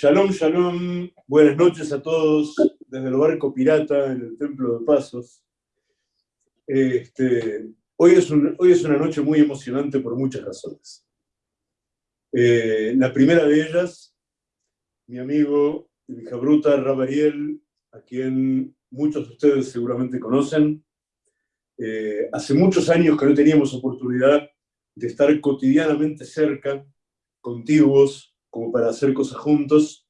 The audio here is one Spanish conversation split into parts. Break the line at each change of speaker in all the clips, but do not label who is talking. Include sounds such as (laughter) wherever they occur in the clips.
Shalom, shalom, buenas noches a todos desde el barco pirata en el Templo de Pasos. Este, hoy, es hoy es una noche muy emocionante por muchas razones. Eh, la primera de ellas, mi amigo mi bruta, Rabariel, a quien muchos de ustedes seguramente conocen. Eh, hace muchos años que no teníamos oportunidad de estar cotidianamente cerca, contiguos, como para hacer cosas juntos,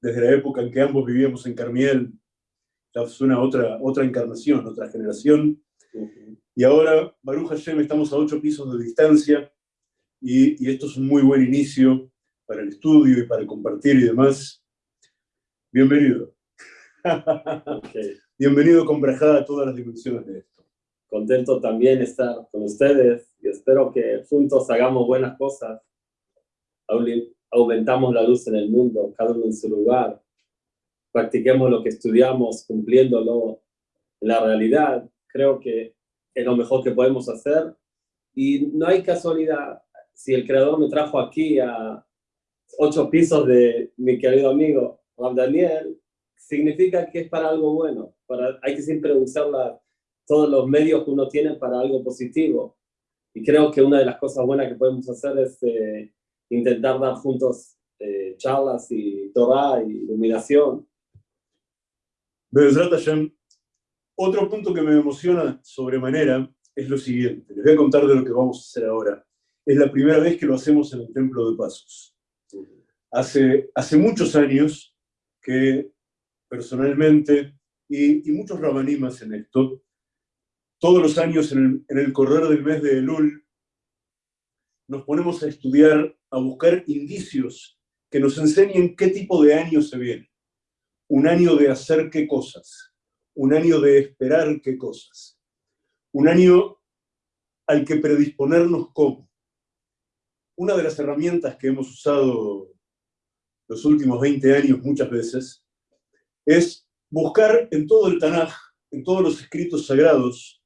desde la época en que ambos vivíamos en Carmiel, ya fue una otra, otra encarnación, otra generación, y ahora, Baruch Hashem, estamos a ocho pisos de distancia, y, y, esto es un muy buen inicio para el estudio y para compartir y demás. Bienvenido. Bienvenido con Brajada a todas las dimensiones de esto.
Contento también estar con ustedes y espero que juntos hagamos buenas cosas aumentamos la luz en el mundo, cada uno en su lugar, practiquemos lo que estudiamos, cumpliéndolo en la realidad, creo que es lo mejor que podemos hacer. Y no hay casualidad, si el creador me trajo aquí a ocho pisos de mi querido amigo Juan Daniel, significa que es para algo bueno. Para, hay que siempre usar todos los medios que uno tiene para algo positivo. Y creo que una de las cosas buenas que podemos hacer es eh, intentar dar juntos eh, charlas y Torah y iluminación.
Otro punto que me emociona sobremanera es lo siguiente. Les voy a contar de lo que vamos a hacer ahora. Es la primera vez que lo hacemos en el Templo de Pasos. Hace, hace muchos años que personalmente, y, y muchos rabanimas en esto, todos los años en el, en el correr del mes de Elul, nos ponemos a estudiar, a buscar indicios que nos enseñen qué tipo de año se viene. Un año de hacer qué cosas, un año de esperar qué cosas, un año al que predisponernos cómo. Una de las herramientas que hemos usado los últimos 20 años muchas veces es buscar en todo el Tanaj, en todos los escritos sagrados,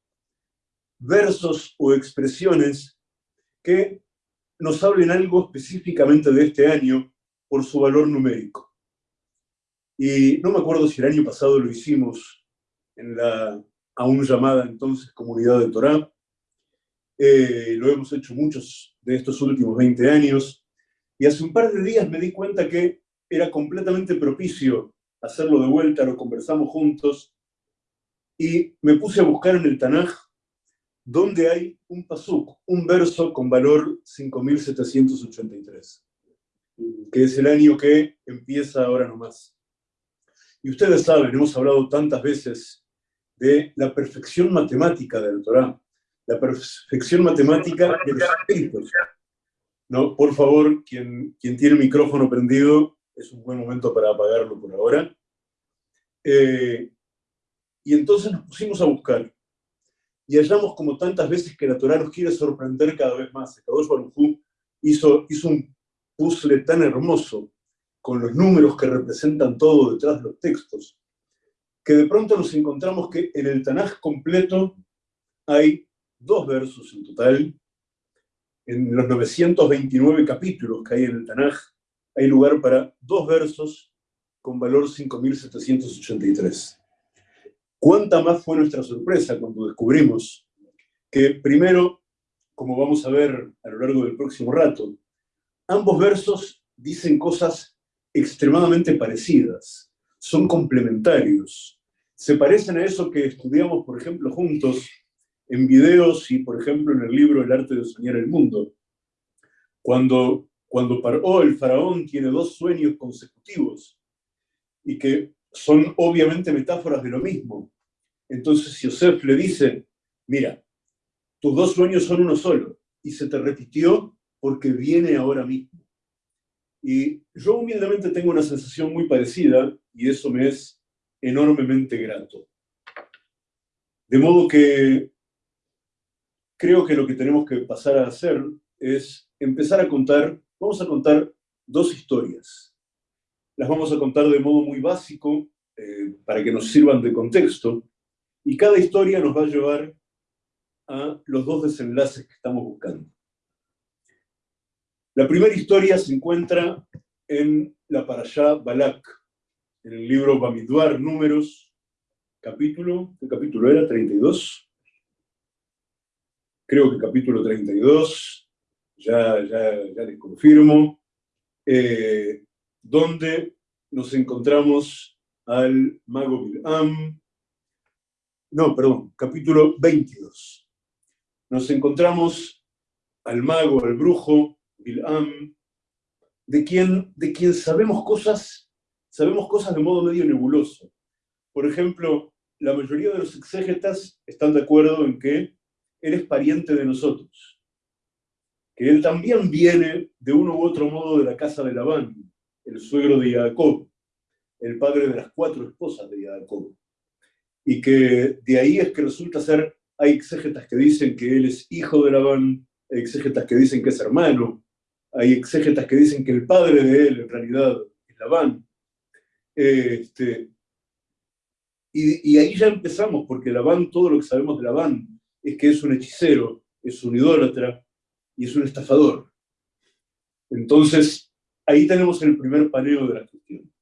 versos o expresiones que nos hablen algo específicamente de este año por su valor numérico. Y no me acuerdo si el año pasado lo hicimos en la aún llamada entonces Comunidad de Torá. Eh, lo hemos hecho muchos de estos últimos 20 años. Y hace un par de días me di cuenta que era completamente propicio hacerlo de vuelta, lo conversamos juntos. Y me puse a buscar en el Tanaj donde hay un pasuk, un verso con valor 5783, que es el año que empieza ahora nomás. Y ustedes saben, hemos hablado tantas veces de la perfección matemática del Torah, la perfección matemática de los escritos. No, por favor, quien, quien tiene el micrófono prendido, es un buen momento para apagarlo por ahora. Eh, y entonces nos pusimos a buscar y hallamos como tantas veces que la Torah nos quiere sorprender cada vez más. Kadosh Baruj hizo, hizo un puzzle tan hermoso con los números que representan todo detrás de los textos, que de pronto nos encontramos que en el Tanaj completo hay dos versos en total. En los 929 capítulos que hay en el Tanaj, hay lugar para dos versos con valor 5783. ¿Cuánta más fue nuestra sorpresa cuando descubrimos que primero, como vamos a ver a lo largo del próximo rato, ambos versos dicen cosas extremadamente parecidas, son complementarios, se parecen a eso que estudiamos, por ejemplo, juntos en videos y, por ejemplo, en el libro El arte de soñar el mundo. Cuando, cuando Paró, el faraón, tiene dos sueños consecutivos y que son obviamente metáforas de lo mismo. Entonces Yosef le dice, mira, tus dos sueños son uno solo, y se te repitió porque viene ahora mismo. Y yo humildemente tengo una sensación muy parecida, y eso me es enormemente grato. De modo que creo que lo que tenemos que pasar a hacer es empezar a contar, vamos a contar dos historias. Las vamos a contar de modo muy básico, eh, para que nos sirvan de contexto, y cada historia nos va a llevar a los dos desenlaces que estamos buscando. La primera historia se encuentra en la parashá Balak, en el libro Bamidbar, números, capítulo, ¿qué capítulo era? 32. Creo que capítulo 32, ya, ya, ya les confirmo, eh, donde nos encontramos al mago Bil'am, no, perdón, capítulo 22. Nos encontramos al mago, al brujo, Bil'am, de quien, de quien sabemos cosas, sabemos cosas de modo medio nebuloso. Por ejemplo, la mayoría de los exégetas están de acuerdo en que él es pariente de nosotros, que él también viene de uno u otro modo de la casa de Labán, el suegro de Jacob, el padre de las cuatro esposas de Jacob. Y que de ahí es que resulta ser, hay exégetas que dicen que él es hijo de Labán, hay exégetas que dicen que es hermano, hay exégetas que dicen que el padre de él en realidad es Labán. Este, y, y, ahí ya empezamos, porque Labán, todo lo que sabemos de Labán, es que es un hechicero, es un idólatra y es un estafador. Entonces, ahí tenemos el primer paneo de la cuestión.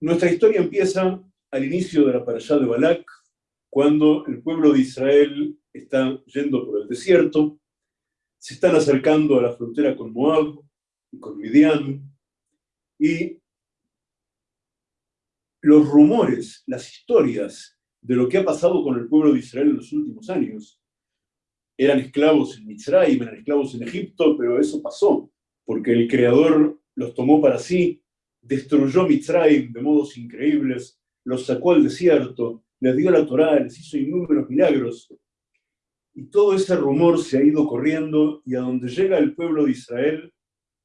Nuestra historia empieza al inicio de la parashá de Balak, cuando el pueblo de Israel está yendo por el desierto, se están acercando a la frontera con Moab y con Midian, y los rumores, las historias de lo que ha pasado con el pueblo de Israel en los últimos años. Eran esclavos en Mitzrayim, eran esclavos en Egipto, pero eso pasó, porque el Creador los tomó para sí, destruyó Mitzrayim de modos increíbles, los sacó al desierto, les dio la Torá, les hizo innúmeros milagros, y todo ese rumor se ha ido corriendo y a donde llega el pueblo de Israel,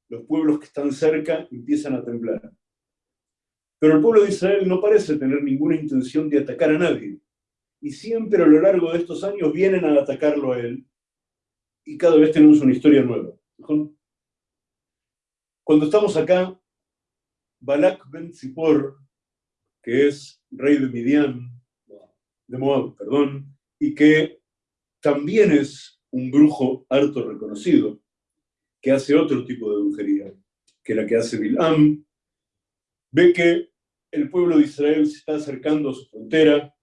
los pueblos que están cerca empiezan a temblar. Pero el pueblo de Israel no parece tener ninguna intención de atacar a nadie. Y siempre a lo largo de estos años vienen a atacarlo a él. Y cada vez tenemos una historia nueva. Cuando estamos acá, Balak ben Zippor, que es rey de Midian, de Moab, perdón, y que también es un brujo harto reconocido, que hace otro tipo de brujería que la que hace Bilam, ve que el pueblo de Israel se está acercando a su frontera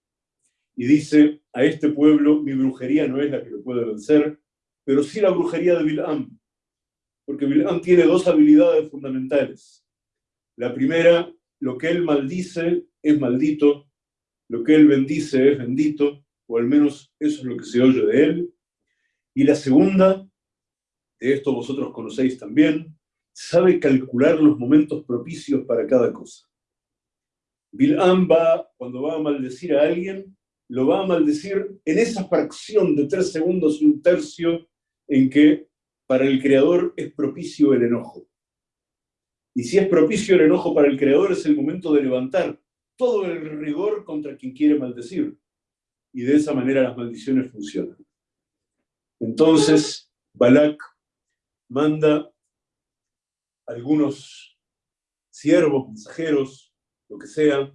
y dice, a este pueblo mi brujería no es la que lo puede vencer, pero sí la brujería de Bilam, porque Bilam tiene dos habilidades fundamentales. La primera, lo que él maldice es maldito, lo que él bendice es bendito, o al menos eso es lo que se oye de él. Y la segunda, de esto vosotros conocéis también, sabe calcular los momentos propicios para cada cosa. Bil'am va, cuando va a maldecir a alguien, lo va a maldecir en esa fracción de tres segundos y un tercio en que para el creador es propicio el enojo. Y si es propicio el enojo para el creador, es el momento de levantar todo el rigor contra quien quiere maldecir y de esa manera las maldiciones funcionan. Entonces, Balak manda algunos siervos, mensajeros, lo que sea,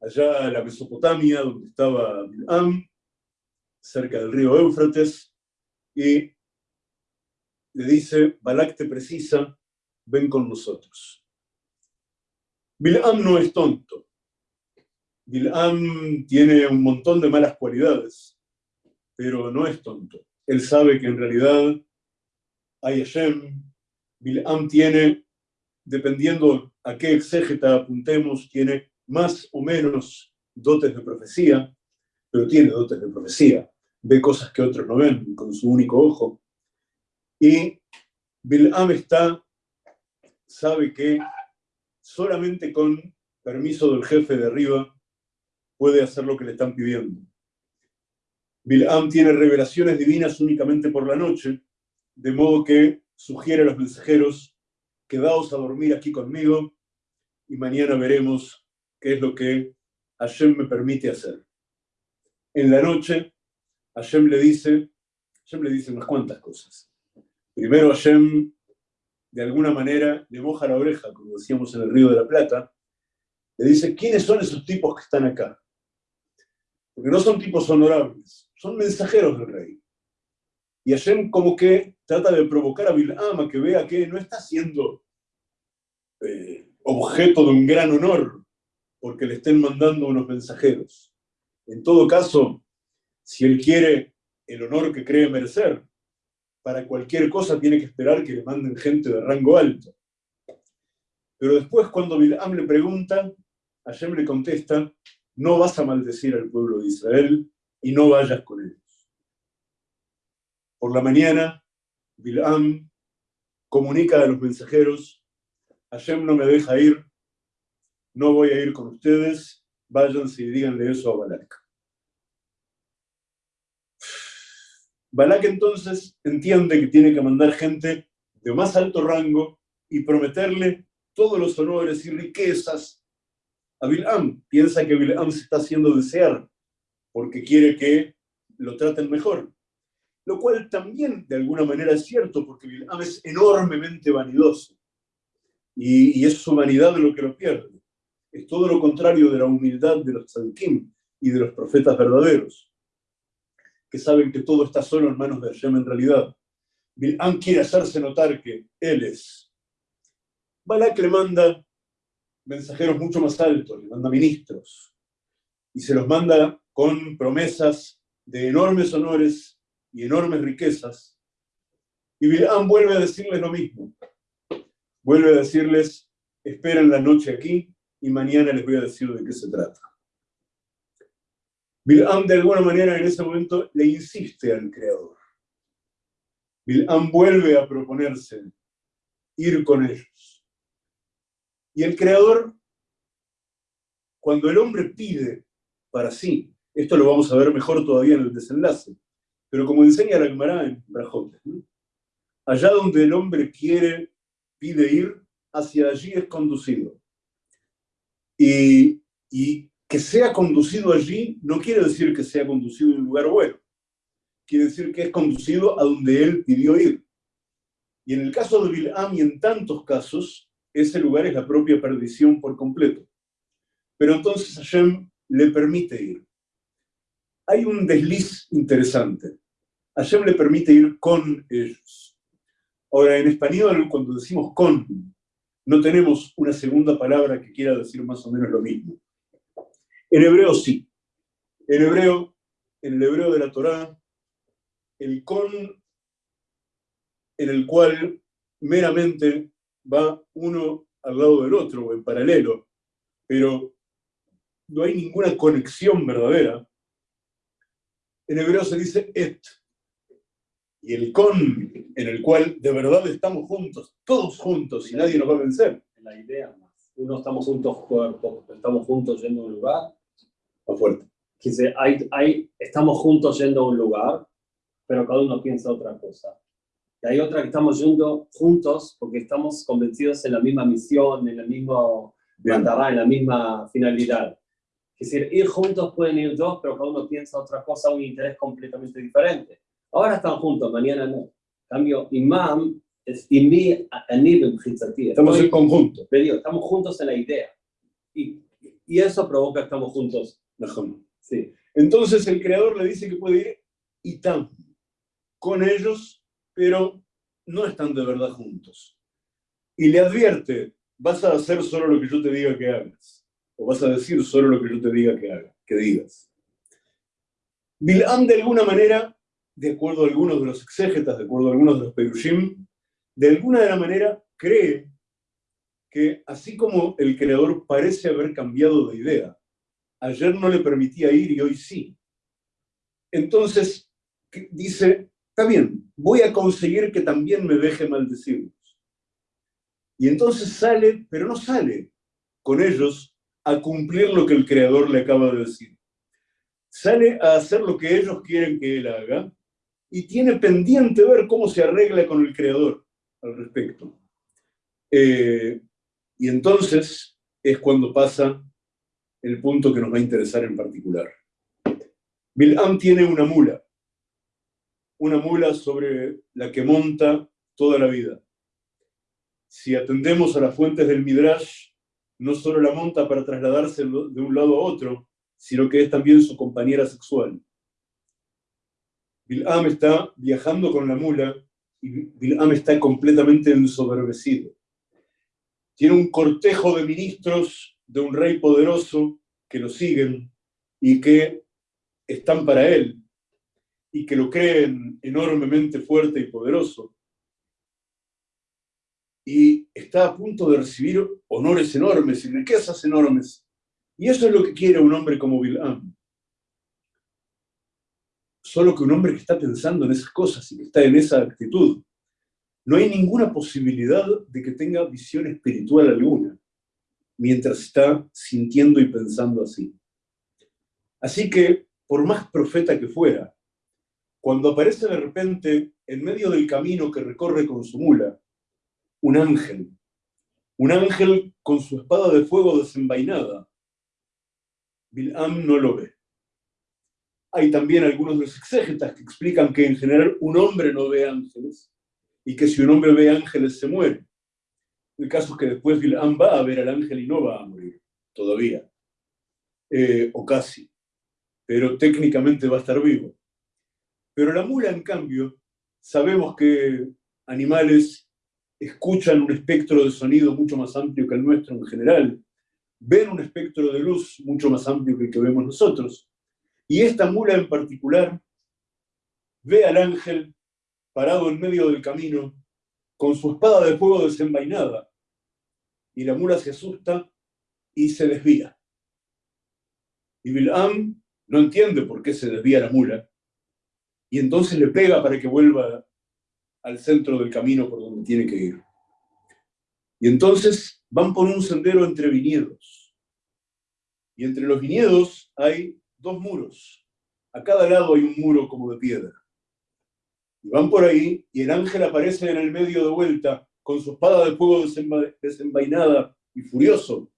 allá en la Mesopotamia, donde estaba Bilam, cerca del río Éufrates, y le dice, Balak te precisa, ven con nosotros. Bilam no es tonto, Bilam tiene un montón de malas cualidades, pero no es tonto. Él sabe que en realidad hay Hashem. Bilam tiene, dependiendo a qué exégeta apuntemos, tiene más o menos dotes de profecía, pero tiene dotes de profecía. Ve cosas que otros no ven con su único ojo. Y Bilam está, sabe que solamente con permiso del jefe de arriba puede hacer lo que le están pidiendo. Bilam tiene revelaciones divinas únicamente por la noche, de modo que sugiere a los mensajeros, quedaos a dormir aquí conmigo y mañana veremos qué es lo que Hashem me permite hacer. En la noche, Hashem le dice, Hashem le dice unas cuantas cosas. Primero Hashem, de alguna manera, le moja la oreja, como decíamos en el Río de la Plata, le dice, ¿quiénes son esos tipos que están acá? porque no son tipos honorables, son mensajeros del rey. Y Hashem como que trata de provocar a Bilam a que vea que no está siendo eh, objeto de un gran honor porque le estén mandando unos mensajeros. En todo caso, si él quiere el honor que cree merecer, para cualquier cosa tiene que esperar que le manden gente de rango alto. Pero después cuando Bilam le pregunta, Hashem le contesta, no vas a maldecir al pueblo de Israel y no vayas con ellos. Por la mañana, Bilam comunica a los mensajeros, Hashem no me deja ir, no voy a ir con ustedes, váyanse y díganle eso a Balak. Balak entonces entiende que tiene que mandar gente de más alto rango y prometerle todos los honores y riquezas a Bilam. Piensa que Bilam se está haciendo desear porque quiere que lo traten mejor. Lo cual también de alguna manera es cierto porque Bilam es enormemente vanidoso y, es su vanidad lo que lo pierde. Es todo lo contrario de la humildad de los tzadikim y de los profetas verdaderos, que saben que todo está solo en manos de Hashem en realidad. Bilam quiere hacerse notar que él es Balak le manda mensajeros mucho más altos, le manda ministros, y se los manda con promesas de enormes honores y enormes riquezas. Y Bilam vuelve a decirles lo mismo. Vuelve a decirles, esperen la noche aquí y mañana les voy a decir de qué se trata. Bilam de alguna manera en ese momento le insiste al Creador. Bilam vuelve a proponerse ir con ellos. Y el creador, cuando el hombre pide para sí, esto lo vamos a ver mejor todavía en el desenlace, pero como enseña la Gemara en Brajot, allá donde el hombre quiere, pide ir, hacia allí es conducido. Y, y que sea conducido allí no quiere decir que sea conducido en un lugar bueno, quiere decir que es conducido a donde él pidió ir. Y en el caso de Bilam y en tantos casos, ese lugar es la propia perdición por completo. Pero entonces Hashem le permite ir. Hay un desliz interesante. Hashem le permite ir con ellos. Ahora, en español, cuando decimos con, no tenemos una segunda palabra que quiera decir más o menos lo mismo. En hebreo sí. En hebreo, en el hebreo de la Torá, el con en el cual meramente va uno al lado del otro o en paralelo, pero no hay ninguna conexión verdadera. En hebreo se dice et. Y el con, en el cual de verdad estamos juntos, todos juntos, y nadie nos va a vencer.
La idea más. Uno estamos juntos cuerpo, estamos juntos yendo a un lugar.
Más fuerte.
Dice, hay, hay, estamos juntos yendo a un lugar, pero cada uno piensa otra cosa. Y hay otra que estamos yendo juntos porque estamos convencidos en la misma misión, en el mismo mandará, en la misma finalidad. Es decir, ir juntos pueden ir dos, pero cada uno piensa otra cosa, un interés completamente diferente. Ahora están juntos, mañana no. En cambio, imam es imi nivel
Estamos en conjunto.
Estamos juntos en la idea. Y, y eso provoca que estamos juntos.
Sí. Entonces el creador le dice que puede ir y tan con ellos pero no están de verdad juntos. Y le advierte, vas a hacer solo lo que yo te diga que hagas, o vas a decir solo lo que yo te diga que hagas, que digas. Bil'am de alguna manera, de acuerdo a algunos de los exégetas, de acuerdo a algunos de los perushim, de alguna de la manera cree que así como el creador parece haber cambiado de idea, ayer no le permitía ir y hoy sí. Entonces, dice, está bien, voy a conseguir que también me deje maldecirlos. Y entonces sale, pero no sale con ellos a cumplir lo que el Creador le acaba de decir. Sale a hacer lo que ellos quieren que él haga y tiene pendiente ver cómo se arregla con el Creador al respecto. Eh, y entonces es cuando pasa el punto que nos va a interesar en particular. Bilam tiene una mula una mula sobre la que monta toda la vida. Si atendemos a las fuentes del Midrash, no solo la monta para trasladarse de un lado a otro, sino que es también su compañera sexual. Bil'am está viajando con la mula y Bil'am está completamente ensoberbecido. tiene un cortejo de ministros de un rey poderoso que lo siguen y que están para él y que lo creen enormemente fuerte y poderoso. Y está a punto de recibir honores enormes y riquezas enormes. Y eso es lo que quiere un hombre como Bilam. Solo que un hombre que está pensando en esas cosas y que está en esa actitud, no hay ninguna posibilidad de que tenga visión espiritual alguna, mientras está sintiendo y pensando así. Así que, por más profeta que fuera, cuando aparece de repente en medio del camino que recorre con su mula, un ángel, un ángel con su espada de fuego desenvainada, Bilam no lo ve. Hay también algunos de los exégetas que explican que en general un hombre no ve ángeles y que si un hombre ve ángeles se muere. El caso es que después Bilam va a ver al ángel y no va a morir, todavía, eh, o casi, pero técnicamente va a estar vivo. Pero la mula, en cambio, sabemos que animales escuchan un espectro de sonido mucho más amplio que el nuestro en general, ven un espectro de luz mucho más amplio que el que vemos nosotros, y esta mula en particular ve al ángel parado en medio del camino, con su espada de fuego desenvainada, y la mula se asusta y se desvía. Y Bilam no entiende por qué se desvía la mula, y entonces le pega para que vuelva al centro del camino por donde tiene que ir. Y entonces van por un sendero entre viñedos. Y entre los viñedos hay dos muros. A cada lado hay un muro como de piedra. Y van por ahí y el ángel aparece en el medio de vuelta con su espada de fuego desenvainada y furioso.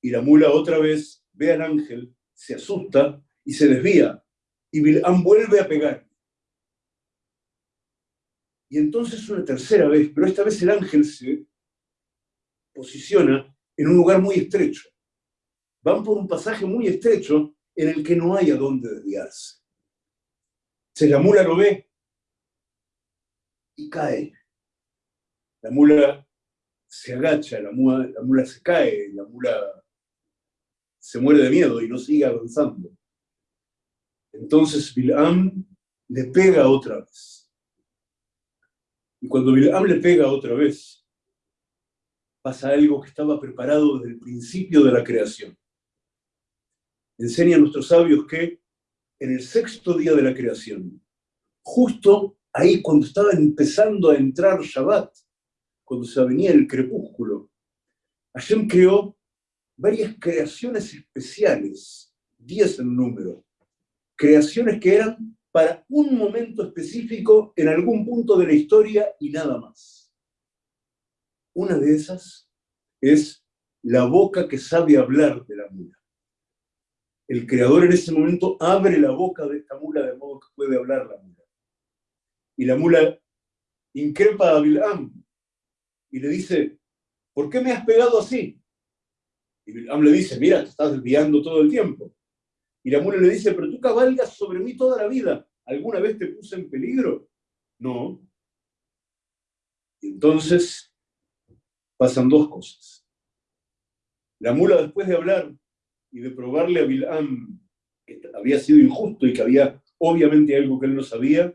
Y la mula otra vez ve al ángel, se asusta y se desvía. Y Bilam vuelve a pegar. Y entonces una tercera vez, pero esta vez el ángel se posiciona en un lugar muy estrecho. Van por un pasaje muy estrecho en el que no hay a dónde desviarse. Se la mula lo ve y cae. La mula se agacha, la mula, la mula se cae, la mula se muere de miedo y no sigue avanzando. Entonces Bilam le pega otra vez. Y cuando Bilam le pega otra vez, pasa algo que estaba preparado desde el principio de la creación. Enseña a nuestros sabios que en el sexto día de la creación, justo ahí cuando estaba empezando a entrar Shabbat, cuando se venía el crepúsculo, Hashem creó varias creaciones especiales, diez en número, creaciones que eran para un momento específico en algún punto de la historia y nada más. Una de esas es la boca que sabe hablar de la mula. El creador en ese momento abre la boca de esta mula de modo que puede hablar la mula. Y la mula increpa a Bilam y le dice, ¿por qué me has pegado así? Y Bilam le dice, mira, te estás desviando todo el tiempo. Y la mula le dice, pero tú cabalgas sobre mí toda la vida. ¿Alguna vez te puse en peligro? No. Entonces pasan dos cosas. La mula, después de hablar y de probarle a Bilam que había sido injusto y que había obviamente algo que él no sabía,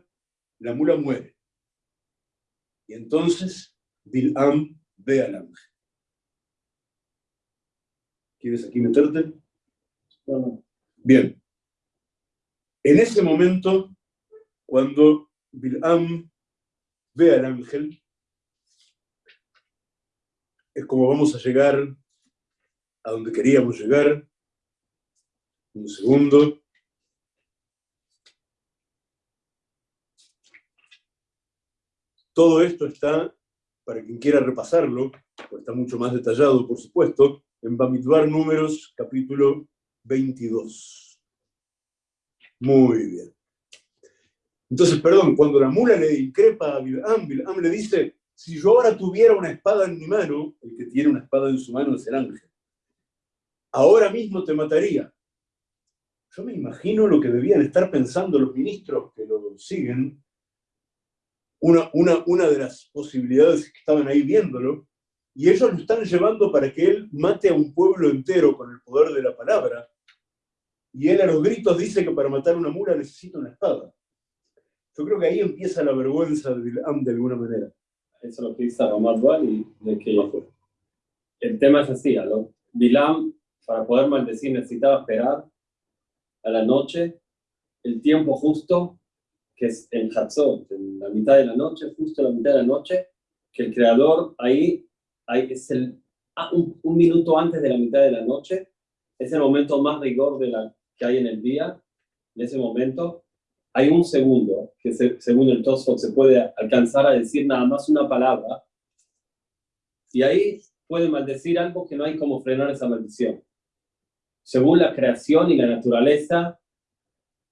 la mula muere. Y entonces Bilam ve al ángel. ¿Quieres aquí meterte? Bien. En ese momento, cuando Bilam ve al ángel, es como vamos a llegar a donde queríamos llegar. Un segundo. Todo esto está, para quien quiera repasarlo, está mucho más detallado, por supuesto, en Bamidbar Números, capítulo 22. Muy bien. Entonces, perdón, cuando la mula le increpa a Bilam le dice, si yo ahora tuviera una espada en mi mano, el que tiene una espada en su mano es el ángel, ahora mismo te mataría. Yo me imagino lo que debían estar pensando los ministros que lo siguen. Una, una, una de las posibilidades que estaban ahí viéndolo y ellos lo están llevando para que él mate a un pueblo entero con el poder de la palabra, y él a los gritos dice que para matar una mula necesita una espada. Yo creo que ahí empieza la vergüenza de Bilam de alguna manera.
Eso es lo dice Ramat y de que el tema es así, ¿no? Bilam, para poder maldecir, necesitaba esperar a la noche, el tiempo justo, que es en Hatzot, en la mitad de la noche, justo en la mitad de la noche, que el creador ahí, ahí es el, ah, un, un, minuto antes de la mitad de la noche, es el momento más rigor de la, que hay en el día, en ese momento, hay un segundo, que según el Tosfot se puede alcanzar a decir nada más una palabra, y ahí puede maldecir algo que no hay como frenar esa maldición. Según la creación y la naturaleza,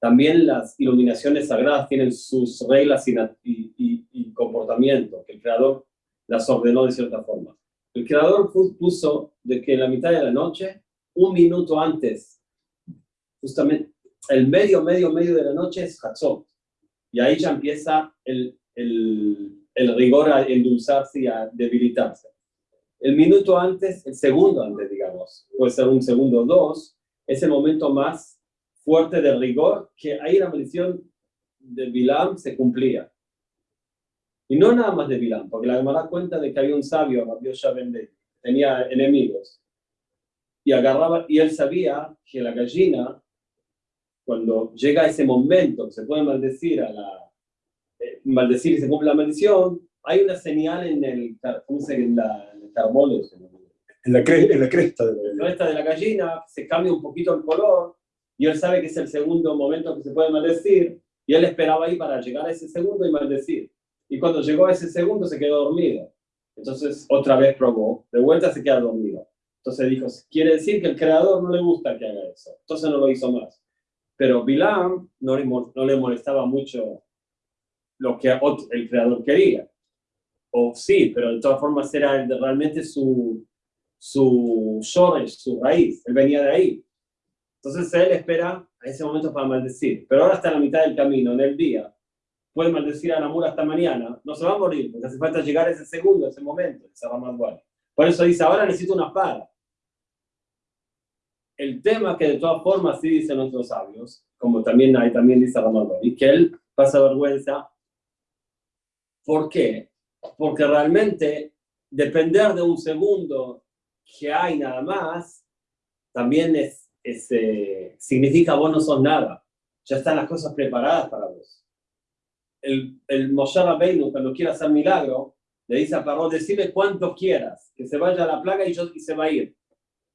también las iluminaciones sagradas tienen sus reglas y, y, comportamiento, que el Creador las ordenó de cierta forma. El Creador puso de que en la mitad de la noche, un minuto antes, justamente el medio, medio, medio de la noche es Hatzot. Y ahí ya empieza el rigor a endulzarse y a debilitarse. El minuto antes, el segundo antes, digamos, puede ser un segundo o dos, es el momento más fuerte de rigor, que ahí la maldición de Bilam se cumplía. Y no nada más de Bilam, porque la da cuenta de que había un sabio, Rabbi Vende, tenía enemigos. Y agarraba, y él sabía que la gallina cuando llega ese momento, se puede maldecir a la, eh, maldecir y se cumple la maldición, hay una señal en el, ¿cómo se En, la, el
en la, en la cresta
de la, cresta de la gallina, se cambia un poquito el color, y él sabe que es el segundo momento que se puede maldecir, y él esperaba ahí para llegar a ese segundo y maldecir. Y cuando llegó a ese segundo se quedó dormido. Entonces otra vez probó, de vuelta se queda dormido. Entonces dijo, quiere decir que el creador no le gusta que haga eso. Entonces no lo hizo más. Pero Bilam no le, no le molestaba mucho lo que el creador quería. O sí, pero de todas formas era realmente su, su su raíz. Él venía de ahí. Entonces él espera a ese momento para maldecir. Pero ahora está en la mitad del camino, en el día. Puede maldecir a la mula hasta mañana. No se va a morir, porque hace falta llegar ese segundo, ese momento, ese Por eso dice, ahora necesito una espada el tema que de todas formas sí dicen nuestros sabios, como también, hay, también dice y que él pasa vergüenza. ¿Por qué? Porque realmente depender de un segundo que hay nada más, también es, eh, significa vos no sos nada. Ya están las cosas preparadas para vos. El, el Moshe cuando quiere hacer milagro, le dice a Paró, decime cuánto quieras, que se vaya la plaga y, yo, y se va a ir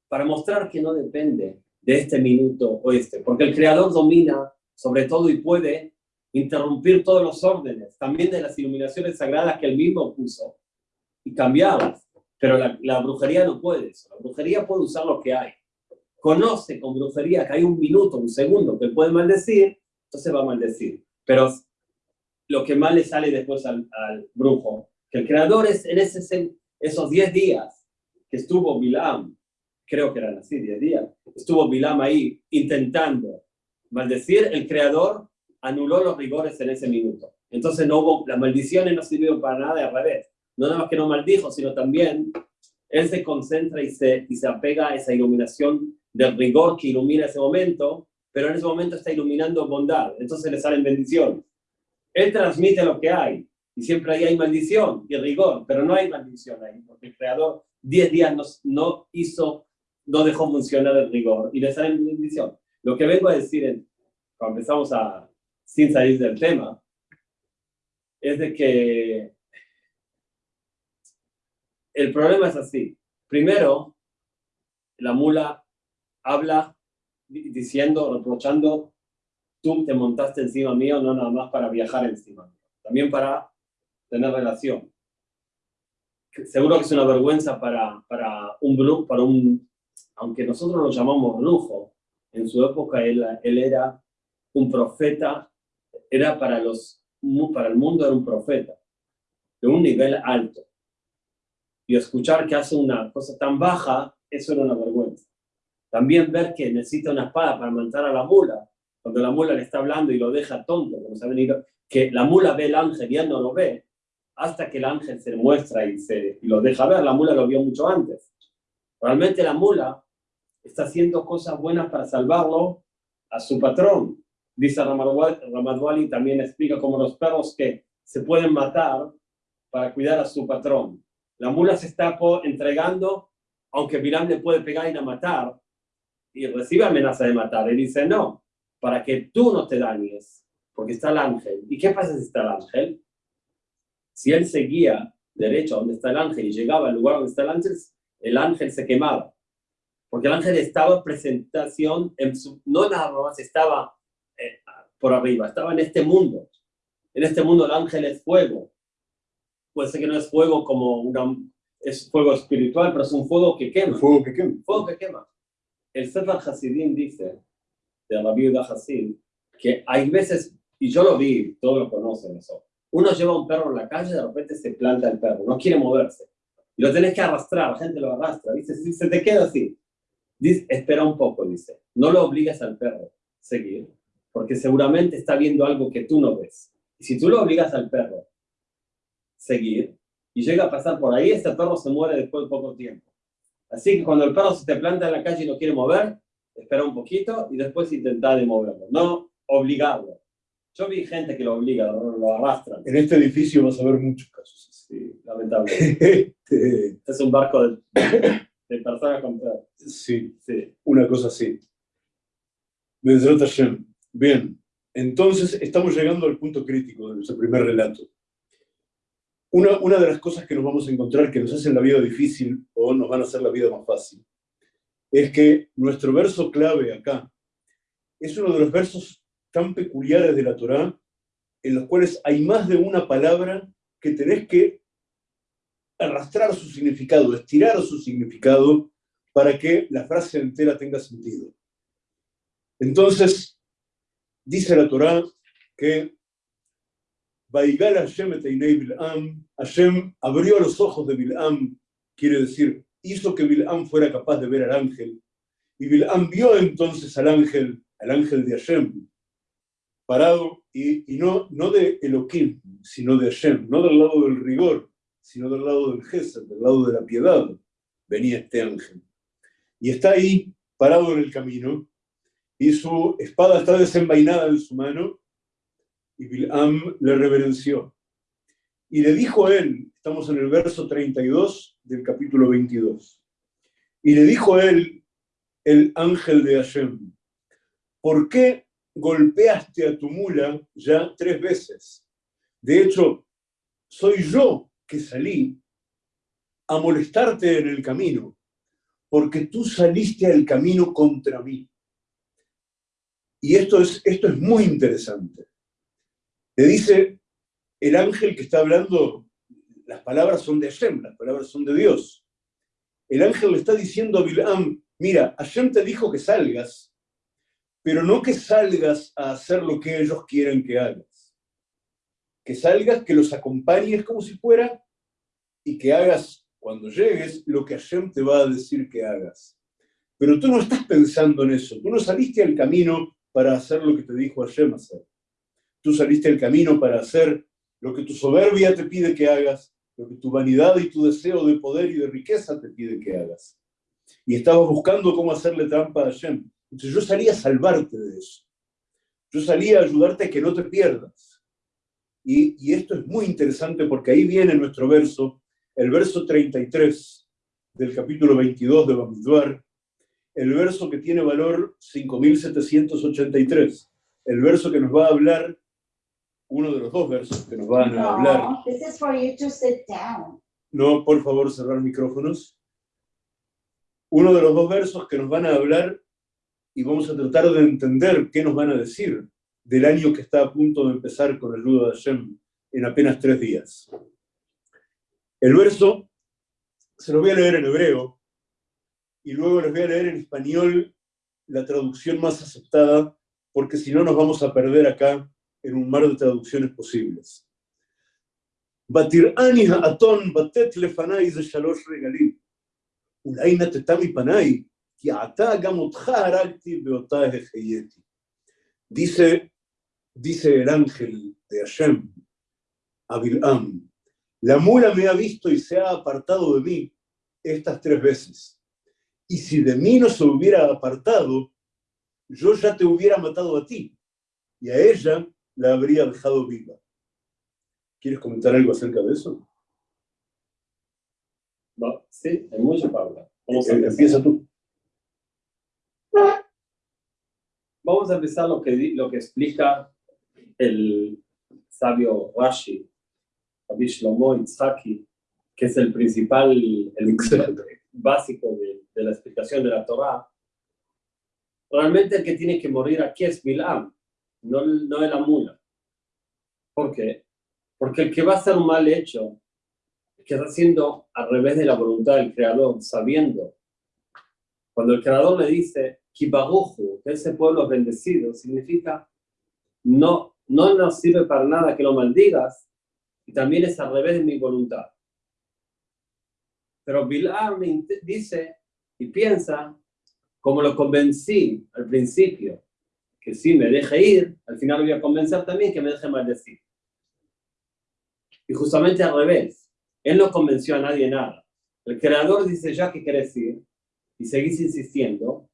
para mostrar que no depende de este minuto o este, porque el creador domina sobre todo y puede interrumpir todos los órdenes, también de las iluminaciones sagradas que él mismo puso y cambiarlas. Pero la, brujería no puede eso. La brujería puede usar lo que hay. Conoce con brujería que hay un minuto, un segundo que puede maldecir, entonces va a maldecir. Pero lo que más le sale después al, brujo, que el creador es en ese, esos 10 días que estuvo Bilam creo que eran así, 10 días, estuvo Bilam ahí intentando maldecir, el creador anuló los rigores en ese minuto. Entonces no hubo, las maldiciones no sirvieron para nada, al revés. No nada más que no maldijo, sino también él se concentra y se, y se apega a esa iluminación del rigor que ilumina ese momento, pero en ese momento está iluminando bondad, entonces le salen bendiciones. Él transmite lo que hay, y siempre ahí hay maldición y rigor, pero no hay maldición ahí, porque el Creador 10 días no, no hizo no dejó funcionar el rigor y le sale bendición. Lo que vengo a decir, cuando empezamos a, sin salir del tema, es de que el problema es así. Primero, la mula habla diciendo, reprochando, tú te montaste encima mío, no nada más para viajar encima también para tener relación. Seguro que es una vergüenza para, para un para un aunque nosotros lo llamamos brujo, en su época él, él era un profeta, era para, los, para el mundo era un profeta, de un nivel alto. Y escuchar que hace una cosa tan baja, eso era una vergüenza. También ver que necesita una espada para matar a la mula, cuando la mula le está hablando y lo deja tonto, como se ha venido, que la mula ve el ángel y él no lo ve, hasta que el ángel se muestra y, se, y lo deja ver. La mula lo vio mucho antes. Realmente la mula está haciendo cosas buenas para salvarlo a su patrón. Dice Ramadwali, también explica cómo los perros que se pueden matar para cuidar a su patrón. La mula se está entregando, aunque Bilam le puede pegar y la matar, y recibe amenaza de matar. Él dice, no, para que tú no te dañes, porque está el ángel. ¿Y qué pasa si está el ángel? Si él seguía derecho a donde está el ángel y llegaba al lugar donde está el ángel, el ángel se quemaba. Porque el ángel estaba en presentación, en su, no nada más estaba por arriba, estaba en este mundo. En este mundo el ángel es fuego. Puede ser que no es fuego como una, es fuego espiritual, pero es un fuego que quema.
Fuego que quema.
Fuego que quema. El Sefer Hasidim vice de la viuda Hasid, que hay veces, y yo lo vi, todos lo conocen eso, uno lleva un perro en la calle, de repente se planta el perro, no quiere moverse. Y lo tenés que arrastrar, la gente lo arrastra, dice, si se te queda así. Dice, espera un poco, dice. No lo obligas al perro a seguir, porque seguramente está viendo algo que tú no ves. Y si tú lo obligas al perro a seguir, y llega a pasar por ahí, este perro se muere después de poco tiempo. Así que cuando el perro se te planta en la calle y no quiere mover, espera un poquito y después intenta de moverlo. No obligarlo. Yo vi gente que lo obliga, lo, arrastra.
En este edificio vas a ver muchos casos.
Sí, lamentablemente. (laughs) Este es un barco de, de personas con
Sí, sí, una cosa así. Bien, entonces estamos llegando al punto crítico de nuestro primer relato. Una, una de las cosas que nos vamos a encontrar que nos hacen la vida difícil o nos van a hacer la vida más fácil es que nuestro verso clave acá es uno de los versos tan peculiares de la Torá en los cuales hay más de una palabra que tenés que arrastrar su significado, estirar su significado para que la frase entera tenga sentido. Entonces, dice la Torá que Hashem Bil'am, Hashem abrió los ojos de Bil'am, quiere decir, hizo que Bil'am fuera capaz de ver al ángel, y Bil'am vio entonces al ángel, al ángel de Hashem, parado, y, no, no de Elohim, sino de Hashem, no del lado del rigor, sino del lado del Gesed, del lado de la piedad, venía este ángel. Y está ahí, parado en el camino, y su espada está desenvainada en su mano, y Bilam le reverenció. Y le dijo a él, estamos en el verso 32 del capítulo 22, y le dijo él, el ángel de Hashem, ¿por qué golpeaste a tu mula ya tres veces? De hecho, soy yo que salí a molestarte en el camino, porque tú saliste al camino contra mí. Y esto es, esto es muy interesante. Le dice el ángel que está hablando, las palabras son de Hashem, las palabras son de Dios. El ángel le está diciendo a Bilam, mira, Hashem te dijo que salgas, pero no que salgas a hacer lo que ellos quieren que hagas que salgas, que los acompañes como si fuera y que hagas cuando llegues lo que Hashem te va a decir que hagas. Pero tú no estás pensando en eso, tú no saliste al camino para hacer lo que te dijo Hashem hacer. Tú saliste al camino para hacer lo que tu soberbia te pide que hagas, lo que tu vanidad y tu deseo de poder y de riqueza te pide que hagas. Y estabas buscando cómo hacerle trampa a Hashem. Entonces yo salía a salvarte de eso. Yo salía a ayudarte a que no te pierdas. Y, esto es muy interesante porque ahí viene nuestro verso, el verso 33 del capítulo 22 de Bamidbar, el verso que tiene valor 5783, el verso que nos va a hablar, uno de los dos versos que nos van a hablar. No, por favor, cerrar micrófonos. Uno de los dos versos que nos van a hablar y vamos a tratar de entender qué nos van a decir del año que está a punto de empezar con el nudo de Hashem en apenas tres días. El verso se lo voy a leer en hebreo y luego les voy a leer en español la traducción más aceptada, porque si no nos vamos a perder acá en un mar de traducciones posibles. ותראני האתון בתת לפניי זה שלוש רגלים. אולי נתתה מפניי, כי עתה גם אותך הרגתי ואותה החייתי. Dice dice el ángel de Hashem a Bil'am, la mula me ha visto y se ha apartado de mí estas tres veces. Y si de mí no se hubiera apartado, yo ya te hubiera matado a ti y a ella la habría dejado viva. ¿Quieres comentar algo acerca de eso?
sí, hay mucho para hablar.
Vamos a eh, Empieza tú.
Vamos a empezar lo que, lo que explica el sabio Rashi, Rabbi Shlomo Itzhaki, que es el principal, el básico de, la explicación de la Torah. Realmente el que tiene que morir aquí es Bilam, no, no es la mula. ¿Por qué? Porque el que va a hacer un mal hecho, que está haciendo al revés de la voluntad del Creador, sabiendo. Cuando el Creador le dice, Kibaruju, que ese pueblo bendecido, significa no, no nos sirve para nada que lo maldigas, y también es al revés de mi voluntad. Pero Bilam dice y piensa, como lo convencí al principio, que si me deje ir, al final voy a convencer también que me deje maldecir. Y justamente al revés, él no convenció a nadie nada. El creador dice, ya que querés ir, y seguís insistiendo,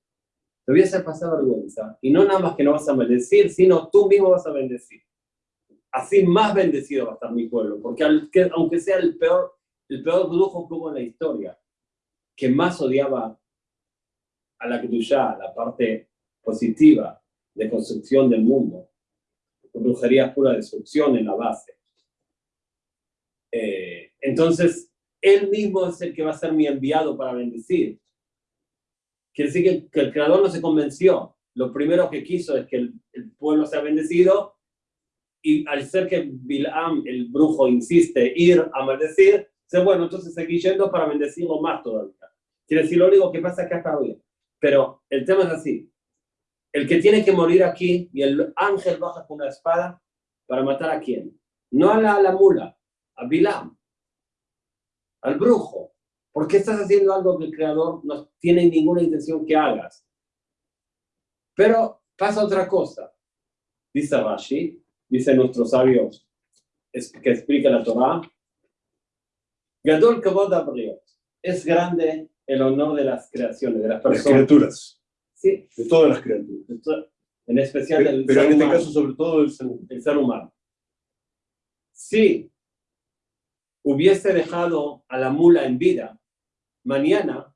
te voy a hacer pasar vergüenza. Y no nada más que no vas a bendecir, sino tú mismo vas a bendecir. Así más bendecido va a estar mi pueblo, porque aunque sea el peor, el peor brujo que hubo en la historia, que más odiaba a la Kedushá, la parte positiva de construcción del mundo, brujería pura destrucción en la base. Eh, entonces, él mismo es el que va a ser mi enviado para bendecir. Quiere decir que, el creador no se convenció. Lo primero que quiso es que el, pueblo sea bendecido y al ser que Bilam, el brujo, insiste ir a maldecir, dice, bueno, entonces seguí yendo para bendecirlo más todavía. Quiere decir, lo único que pasa que está bien. Pero el tema es así. El que tiene que morir aquí y el ángel baja con una espada para matar a quién? No a la, a la mula, a Bilam, al brujo. ¿Por qué estás haciendo algo que el creador no tiene ninguna intención que hagas? Pero pasa otra cosa. Dice Rashi, dice nuestro sabio que explica la Torah, Gadol Es grande el honor de las creaciones, de las personas.
Las criaturas.
Sí.
De todas las criaturas.
En especial
del Pero en este caso, sobre todo, el ser,
el ser humano. Sí, hubiese dejado a la mula en vida, mañana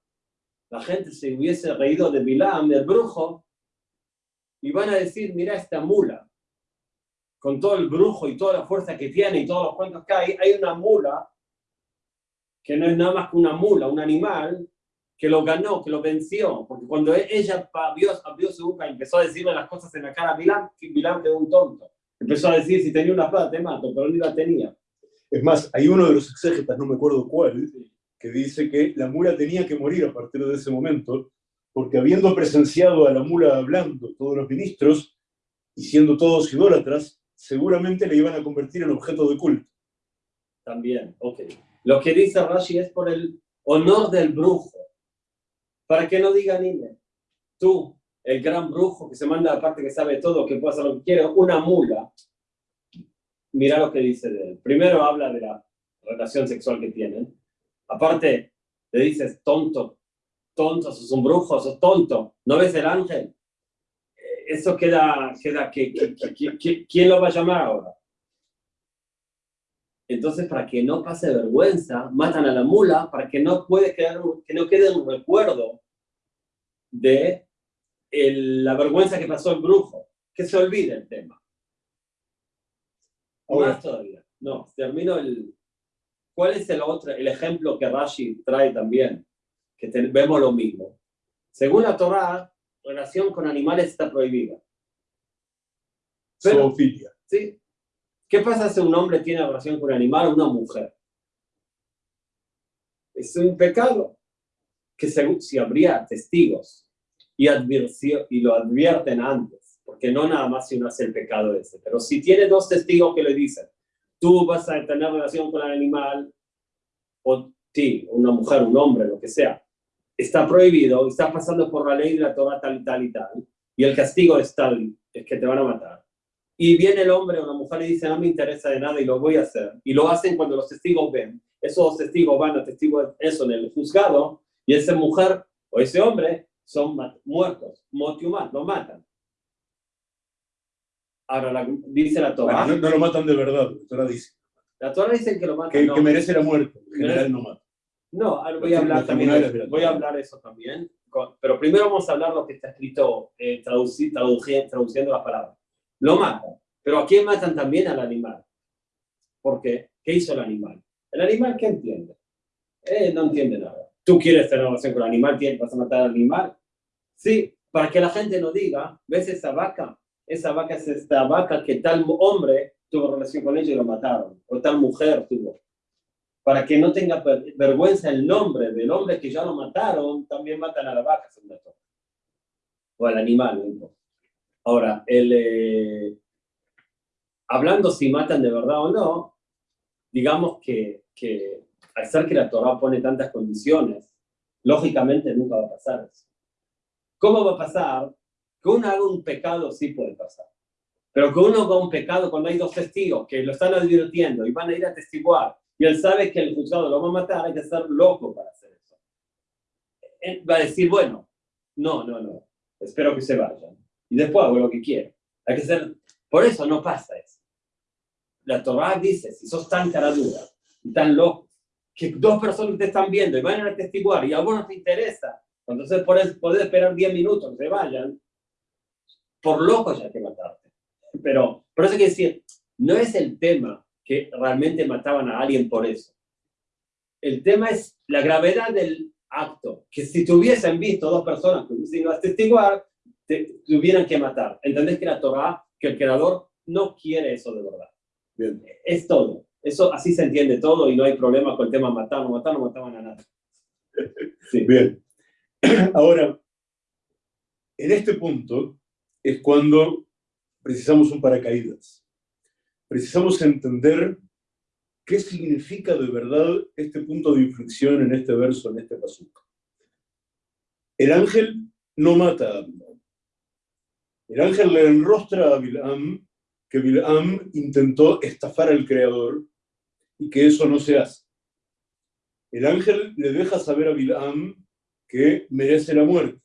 la gente se hubiese reído de Bilam, del brujo, y van a decir, mira esta mula, con todo el brujo y toda la fuerza que tiene y todos los cuentos que hay, hay una mula que no es nada más que una mula, un animal, que lo ganó, que lo venció, porque cuando ella abrió, abrió su boca y empezó a decirle las cosas en la cara a Bilam, Bilam quedó un tonto. Empezó a decir, si tenía una espada te mato, pero ni la tenía.
Es más, hay uno de los exégetas, no me acuerdo cuál, que dice que la mula tenía que morir a partir de ese momento, porque habiendo presenciado a la mula hablando todos los ministros y siendo todos idólatras, seguramente le iban a convertir en objeto de culto.
También, ok. Lo que dice Rashi es por el honor del brujo, para que no diga niña, tú, el gran brujo que se manda aparte que sabe todo, que puede hacer lo que quiere, una mula, mira lo que dice de él. Primero habla de la relación sexual que tienen. Aparte, le dices tonto, tonto, sos un brujo, sos tonto, ¿no ves el ángel? Eh, eso queda, queda que, ¿quién lo va a llamar ahora? Entonces, para que no pase vergüenza, matan a la mula para que no, puede quedar, que no quede un recuerdo de la vergüenza que pasó el brujo, que se olvide el tema. Más todavía. No, termino el... ¿Cuál es el otro, el ejemplo que Rashi trae también? Que vemos lo mismo. Según la Torah, relación con animales está prohibida.
Pero,
¿sí? ¿Qué pasa si un hombre tiene relación con un animal o una mujer? Es un pecado que si habría testigos y, y lo advierten antes porque no nada más si uno hace el pecado ese, pero si tiene dos testigos que le dicen, tú vas a tener relación con el animal, o ti, una mujer, un hombre, lo que sea, está prohibido, está pasando por la ley de la Torah tal y tal y tal, y el castigo es tal, es que te van a matar. Y viene el hombre o la mujer y dice, no me interesa de nada y lo voy a hacer, y lo hacen cuando los testigos ven, esos testigos van a testigo eso en el juzgado, y esa mujer o ese hombre son muertos, motiumat, lo matan. Ahora dice la Torah.
no, lo matan de verdad, la Torah dice.
La Torah dice que lo matan.
Que, que merece la muerte, en general no mata.
No, voy a hablar también, voy a hablar eso también, pero primero vamos a hablar lo que está escrito, eh, traduciendo las palabras. Lo matan, pero ¿a quién matan también? Al animal. ¿Por qué? ¿Qué hizo el animal? El animal, ¿qué entiende? Eh, no entiende nada. ¿Tú quieres tener relación con el animal? ¿Vas a matar al animal? Sí, para que la gente no diga, ¿ves esa vaca? Esa vaca es esta vaca que tal hombre tuvo relación con ella y lo mataron, o tal mujer tuvo para que no tenga vergüenza el nombre del hombre que ya lo mataron, también matan a la vaca, o al animal. Ahora, el, eh, hablando si matan de verdad o no, digamos que, que al ser que la Torah pone tantas condiciones, lógicamente nunca va a pasar eso. ¿Cómo va a pasar? Que uno haga un pecado sí puede pasar. Pero que uno haga un pecado cuando hay dos testigos que lo están advirtiendo y van a ir a testiguar y él sabe que el juzgado lo va a matar, hay que ser loco para hacer eso. Él va a decir, bueno, no, no, no, espero que se vayan. Y después hago lo que quiero. Hay que ser, por eso no pasa eso. La Torah dice, si sos tan cara dura y tan loco, que dos personas te están viendo y van a testiguar y a no te interesa, entonces podés, podés esperar 10 minutos que se vayan, por loco ya hay que matarte. Pero por eso hay que decir, no es el tema que realmente mataban a alguien por eso. El tema es la gravedad del acto, que si tuviesen visto dos personas que hubiesen a testiguar, te tuvieran que matar. ¿Entendés que la Torah, que el creador no quiere eso de verdad? Bien. Es todo. Eso así se entiende todo y no hay problema con el tema matar, no matar, no mataban a nadie.
Sí. Bien. (clears throat) Ahora, en este punto es cuando precisamos un paracaídas precisamos entender qué significa de verdad este punto de inflexión en este verso, en este pasaje. El ángel no mata a Bilam. El ángel le enrostra a Bilam que Bilam intentó estafar al Creador y que eso no se hace. El ángel le deja saber a Bilam que merece la muerte.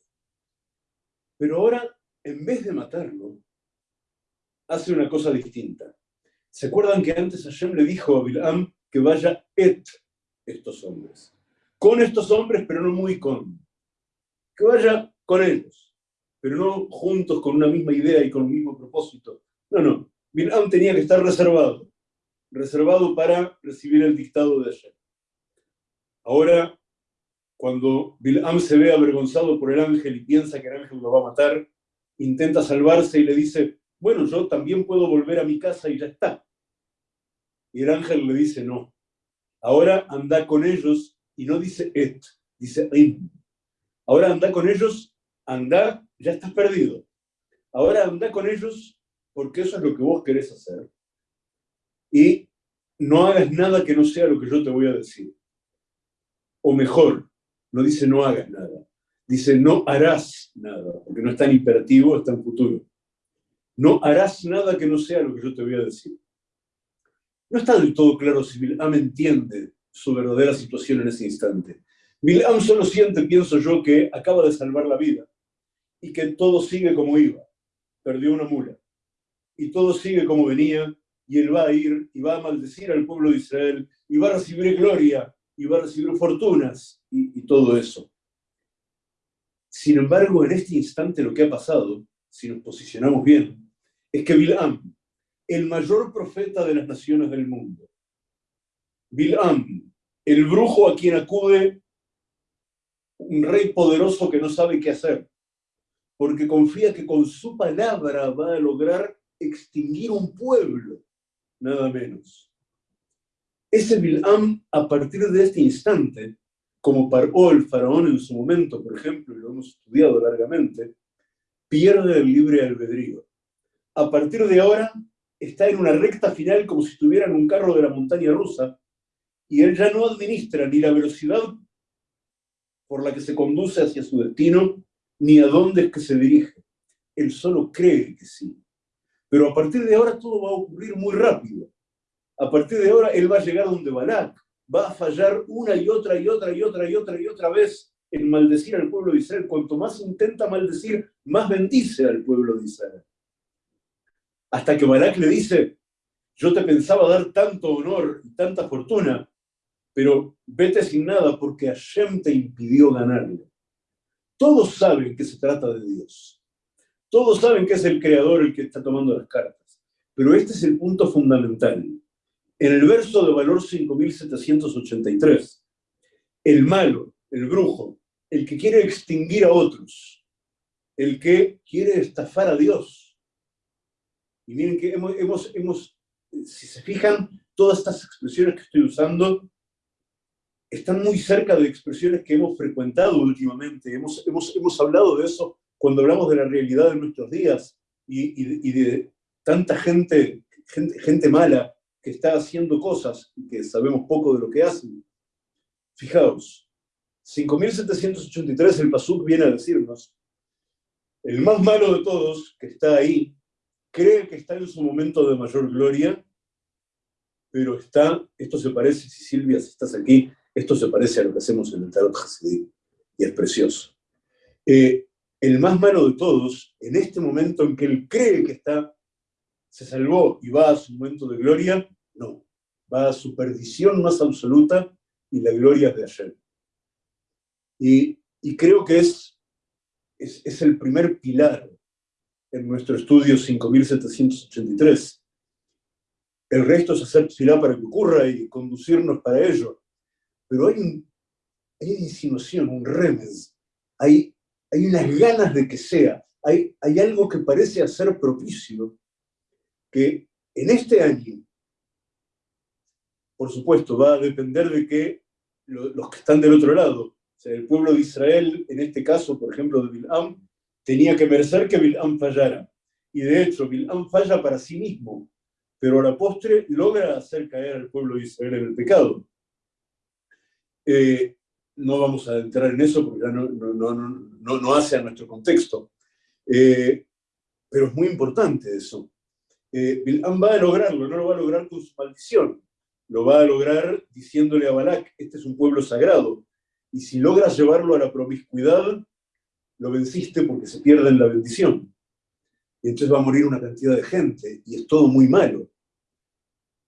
Pero ahora, en vez de matarlo, hace una cosa distinta. ¿Se acuerdan que antes Hashem le dijo a Bilam que vaya et estos hombres? Con estos hombres, pero no muy con. Que vaya con ellos, pero no juntos con una misma idea y con un mismo propósito. No, no. Bilam tenía que estar reservado, reservado para recibir el dictado de Hashem. Ahora, cuando Bilam se ve avergonzado por el ángel y piensa que el ángel lo va a matar, intenta salvarse y le dice, bueno, yo también puedo volver a mi casa y ya está. Y el ángel le dice, no, ahora anda con ellos, y no dice et, dice im. Ahora anda con ellos, anda, ya estás perdido. Ahora anda con ellos porque eso es lo que vos querés hacer. Y no hagas nada que no sea lo que yo te voy a decir. O mejor, no dice no hagas nada, dice no harás nada, porque no está en imperativo, está en futuro. No harás nada que no sea lo que yo te voy a decir. No está del todo claro si Bilam entiende su verdadera situación en ese instante. Bilam solo siente, pienso yo, que acaba de salvar la vida y que todo sigue como iba. Perdió una mula. Y todo sigue como venía y él va a ir y va a maldecir al pueblo de Israel y va a recibir gloria y va a recibir fortunas y, todo eso. Sin embargo, en este instante lo que ha pasado, si nos posicionamos bien, es que Bilam, el mayor profeta de las naciones del mundo, Bilam, el brujo a quien acude un rey poderoso que no sabe qué hacer, porque confía que con su palabra va a lograr extinguir un pueblo, nada menos. Ese Bilam, a partir de este instante, como paró el faraón en su momento, por ejemplo, y lo hemos estudiado largamente, pierde el libre albedrío a partir de ahora está en una recta final como si estuviera en un carro de la montaña rusa y él ya no administra ni la velocidad por la que se conduce hacia su destino, ni a dónde es que se dirige. Él solo cree que sí. Pero a partir de ahora todo va a ocurrir muy rápido. A partir de ahora él va a llegar donde Balak, va a fallar una y otra y otra y otra y otra y otra vez en maldecir al pueblo de Israel. Cuanto más intenta maldecir, más bendice al pueblo de Israel. Hasta que Balak le dice, yo te pensaba dar tanto honor y tanta fortuna, pero vete sin nada porque Hashem te impidió ganarle. Todos saben que se trata de Dios. Todos saben que es el creador el que está tomando las cartas. Pero este es el punto fundamental. En el verso de valor 5783, el malo, el brujo, el que quiere extinguir a otros, el que quiere estafar a Dios. Y miren que hemos, hemos, hemos si se fijan, todas estas expresiones que estoy usando están muy cerca de expresiones que hemos frecuentado últimamente. Hemos, hemos, hemos hablado de eso cuando hablamos de la realidad de nuestros días y, de tanta gente, gente, gente mala que está haciendo cosas y que sabemos poco de lo que hacen. Fijaos, 5783 el Pasuk viene a decirnos, el más malo de todos, que está ahí, cree que está en su momento de mayor gloria, pero está, esto se parece, si Silvia, si estás aquí, esto se parece a lo que hacemos en el Tarot Hasidim, y es precioso. Eh, el más malo de todos, en este momento en que él cree que está, se salvó y va a su momento de gloria, no, va a su perdición más absoluta y la gloria es de ayer. Y, creo que es, es, es el primer pilar en nuestro estudio 5783. El resto es hacer tefilá para que ocurra y conducirnos para ello. Pero hay, un, hay una insinuación, un remes, hay, hay unas ganas de que sea, hay, hay algo que parece hacer propicio, que en este año, por supuesto, va a depender de que los que están del otro lado, o sea, el pueblo de Israel, en este caso, por ejemplo, de Bilam, tenía que merecer que Bilam fallara. Y de hecho, Bilam falla para sí mismo, pero a la postre logra hacer caer al pueblo de Israel en el pecado. Eh, no vamos a entrar en eso porque ya no, no, no, no hace a nuestro contexto. Eh, pero es muy importante eso. Eh, Bilam va a lograrlo, no lo va a lograr con su maldición, lo va a lograr diciéndole a Balak, este es un pueblo sagrado, y si logras llevarlo a la promiscuidad, lo venciste porque se pierde la bendición. Y entonces va a morir una cantidad de gente, y es todo muy malo.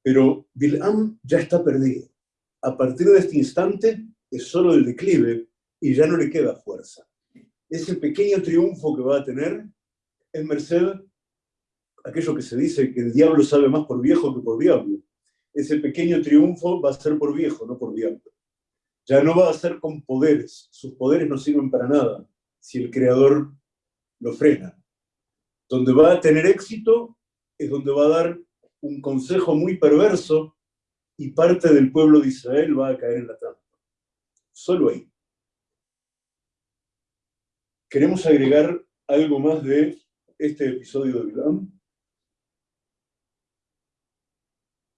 Pero Bilam ya está perdido. A partir de este instante es solo el declive y ya no le queda fuerza. Ese pequeño triunfo que va a tener es merced aquello que se dice que el diablo sabe más por viejo que por diablo. Ese pequeño triunfo va a ser por viejo, no por diablo. Ya no va a ser con poderes. Sus poderes no sirven para nada si el creador lo frena. Donde va a tener éxito es donde va a dar un consejo muy perverso y parte del pueblo de Israel va a caer en la trampa. Solo ahí. ¿Queremos agregar algo más de este episodio de Bilam?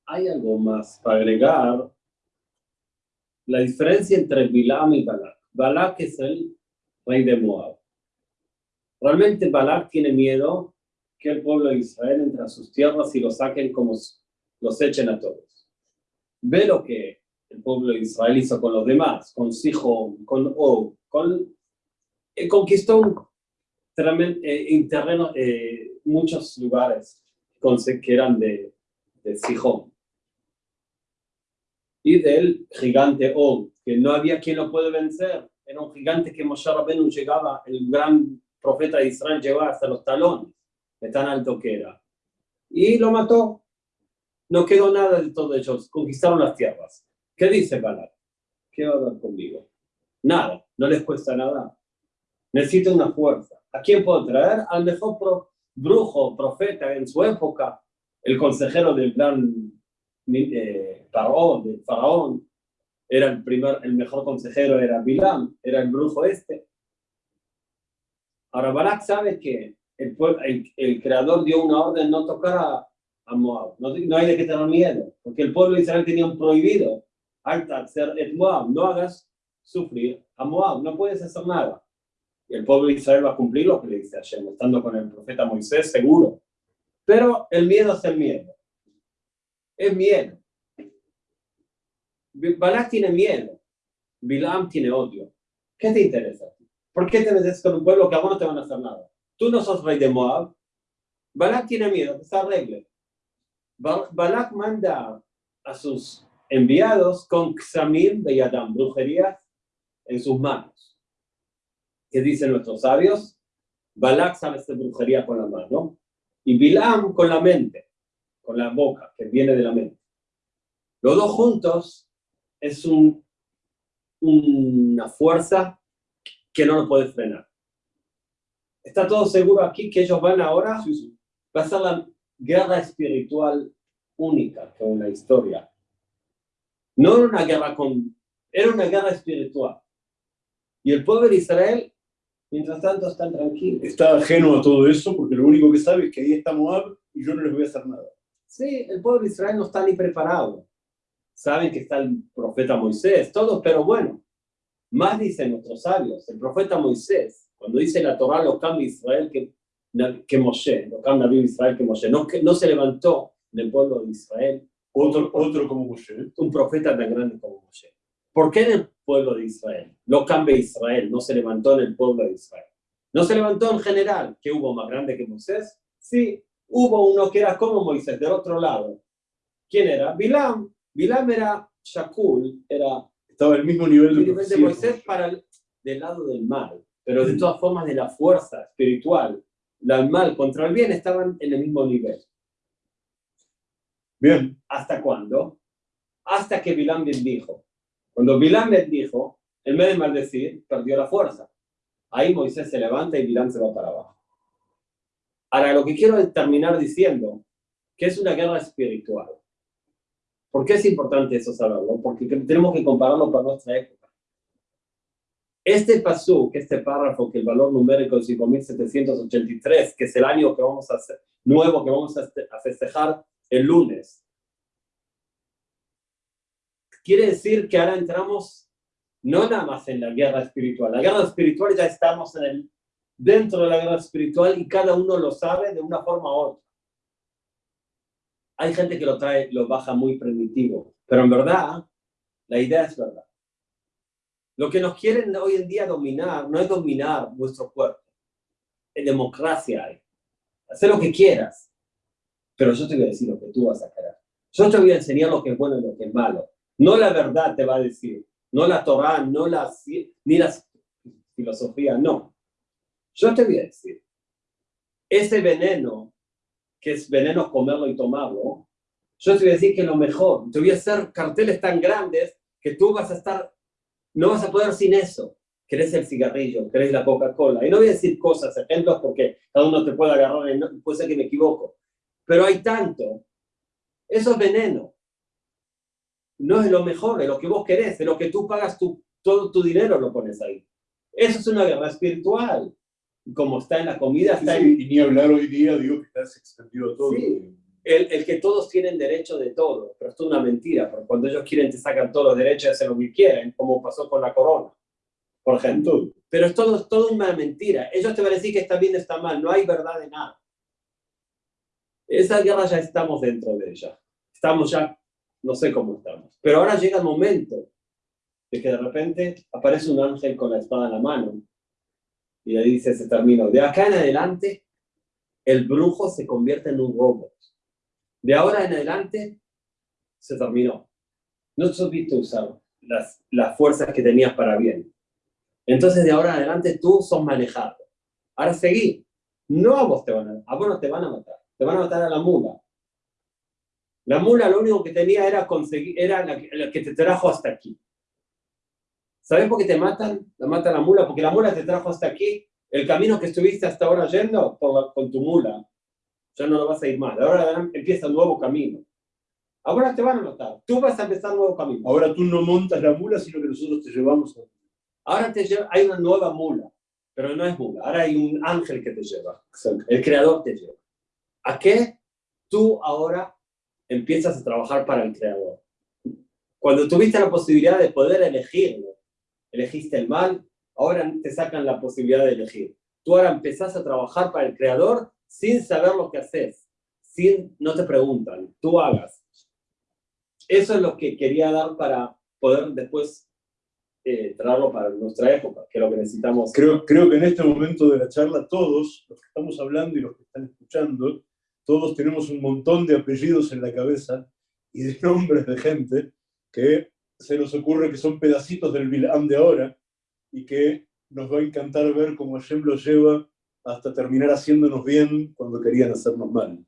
Hay algo más para agregar. La diferencia entre Bilam y Balak. Balak es el rey de Moab. Realmente Balak tiene miedo que el pueblo de Israel entre a sus tierras y los saquen como los echen a todos. Ve lo que el pueblo de Israel hizo con los demás, con Sihon, con Og, con, eh, conquistó un eh, terreno, eh, muchos lugares que eran de, de Sihon. Y del gigante Og, que no había quien lo puede vencer era un gigante que Moshe Rabbeinu llegaba, el gran profeta de Israel llegaba hasta los talones, de tan alto que era. Y lo mató. No quedó nada de todo ellos, conquistaron las tierras. ¿Qué dice Balak? ¿Qué va a dar conmigo? Nada, no les cuesta nada. Necesito una fuerza. ¿A quién puedo traer? Al mejor brujo, profeta en su época, el consejero del gran eh, faraón, del faraón, era el, primer, el mejor consejero, era Bilam, era el brujo este. Ahora Barak sabe que el, creador dio una orden no tocar Moab, no, hay de qué tener miedo, porque el pueblo de Israel tenía un prohibido, et Moab, no hagas sufrir a Moab, no puedes hacer nada. Y el pueblo de Israel va a cumplir lo que le dice Hashem, estando con el profeta Moisés, seguro. Pero el miedo es el miedo. Es miedo. Balak tiene miedo. Bilam tiene odio. ¿Qué te interesa? ¿Por qué te metes con un pueblo que a vos no te van a hacer nada? Tú no sos rey de Moab. Balak tiene miedo, que se arregle. Balak manda a sus enviados con Xamim de Yadam, brujerías en sus manos. ¿Qué dicen nuestros sabios? Balak sabe hacer brujería con la mano y Bilam con la mente, con la boca, que viene de la mente. Los dos juntos es un, una fuerza que no lo puede frenar. ¿Está todo seguro aquí que ellos van ahora? Va a ser la guerra espiritual única con la historia. No era una guerra con... Era una guerra espiritual. Y el pueblo de Israel, mientras tanto, está tranquilo.
Está ajeno a todo eso porque lo único que sabe es que ahí está Moab y yo no les voy a hacer nada.
Sí, el pueblo de Israel no está ni preparado. Saben que está el profeta Moisés, todo, pero bueno. Más dicen nuestros sabios, el profeta Moisés, cuando dice la Torah, lo cambia Israel que, que Moshe, lo cambia Israel que Moshe, no, que, no se levantó del pueblo de Israel
otro, otro como Moshe.
Un profeta tan grande como Moshe. ¿Por qué en el pueblo de Israel? Lo cambia Israel, no se levantó en el pueblo de Israel. No se levantó en general, que hubo más grande que Moisés. Sí, hubo uno que era como Moisés, del otro lado. ¿Quién era? Bilam. Bilam era Shakul, era...
Estaba el mismo nivel
de, de Moisés para el, del lado del mal, pero de todas formas de la fuerza espiritual, el mal contra el bien estaban en el mismo nivel.
Bien.
¿Hasta cuándo? Hasta que Bilam bendijo. Cuando Bilam bendijo, en vez de maldecir, perdió la fuerza. Ahí Moisés se levanta y Bilam se va para abajo. Ahora, lo que quiero terminar diciendo, que es una guerra espiritual. ¿Por qué es importante eso saberlo? Porque tenemos que compararlo con nuestra época. Este pasú, este párrafo, que el valor numérico es 5783, que es el año que vamos a hacer, nuevo que vamos a festejar, el lunes. Quiere decir que ahora entramos no nada más en la guerra espiritual. La guerra espiritual ya estamos en el, dentro de la guerra espiritual y cada uno lo sabe de una forma u otra. Hay gente que lo trae, lo baja muy primitivo, pero en verdad, la idea es verdad. Lo que nos quieren hoy en día dominar no es dominar nuestro cuerpo. En democracia hay. Hacer lo que quieras. Pero yo te voy a decir lo que tú vas a querer. Yo te voy a enseñar lo que es bueno y lo que es malo. No la verdad te va a decir, no la Torah, no la, ni la filosofía, no. Yo te voy a decir, ese veneno, que es veneno comerlo y tomarlo, yo te voy a decir que lo mejor, te voy a hacer carteles tan grandes que tú vas a estar, no vas a poder sin eso. Querés el cigarrillo, querés la Coca-Cola. Y no voy a decir cosas, ejemplos, porque cada uno te puede agarrar, y puede ser que me equivoco pero hay tanto. Eso es veneno. No es lo mejor, es lo que vos querés, es lo que tú pagas, tu, todo tu dinero lo pones ahí. Eso es una guerra espiritual. Como está en la comida, está
en... Y ni hablar hoy día, digo que estás extendido todo.
Sí. El, el, que todos tienen derecho de todo, pero esto es una mentira, porque cuando ellos quieren te sacan todos los derechos de hacer lo que quieren, como pasó con la corona, por ejemplo. Pero es todo, todo una mentira. Ellos te van a decir que está bien, está mal, no hay verdad de nada. Esa guerra ya estamos dentro de ella. Estamos ya, no sé cómo estamos. Pero ahora llega el momento de que de repente aparece un ángel con la espada en la mano y le dice, se terminó. De acá en adelante, el brujo se convierte en un robot. De ahora en adelante, se terminó. No supiste usar las, las fuerzas que tenías para bien. Entonces, de ahora en adelante, tú sos manejado. Ahora seguí. No a vos te van a, a vos no te van a matar te van a matar a la mula. La mula lo único que tenía era conseguir, era la que, te trajo hasta aquí. ¿Sabes por qué te matan? La mata la mula, porque la mula te trajo hasta aquí. El camino que estuviste hasta ahora yendo con tu mula, ya no lo vas a ir más. Ahora empieza un nuevo camino. Ahora te van a matar. Tú vas a empezar un nuevo camino.
Ahora tú no montas la mula, sino que nosotros te llevamos.
Ahora te hay una nueva mula, pero no es mula. Ahora hay un ángel que te lleva. El creador te lleva. ¿A qué tú ahora empiezas a trabajar para el creador? Cuando tuviste la posibilidad de poder elegirlo, elegiste el mal, ahora te sacan la posibilidad de elegir. Tú ahora empezás a trabajar para el creador sin saber lo que haces, sin, no te preguntan, tú hagas. Eso es lo que quería dar para poder después eh, traerlo para nuestra época, que es lo que necesitamos.
Creo, creo que en este momento de la charla todos, los que estamos hablando y los que están escuchando, todos tenemos un montón de apellidos en la cabeza y de (laughs) nombres de gente que se nos ocurre que son pedacitos del Bilam de ahora y que nos va a encantar ver cómo Hashem lo lleva hasta terminar haciéndonos bien cuando querían hacernos mal.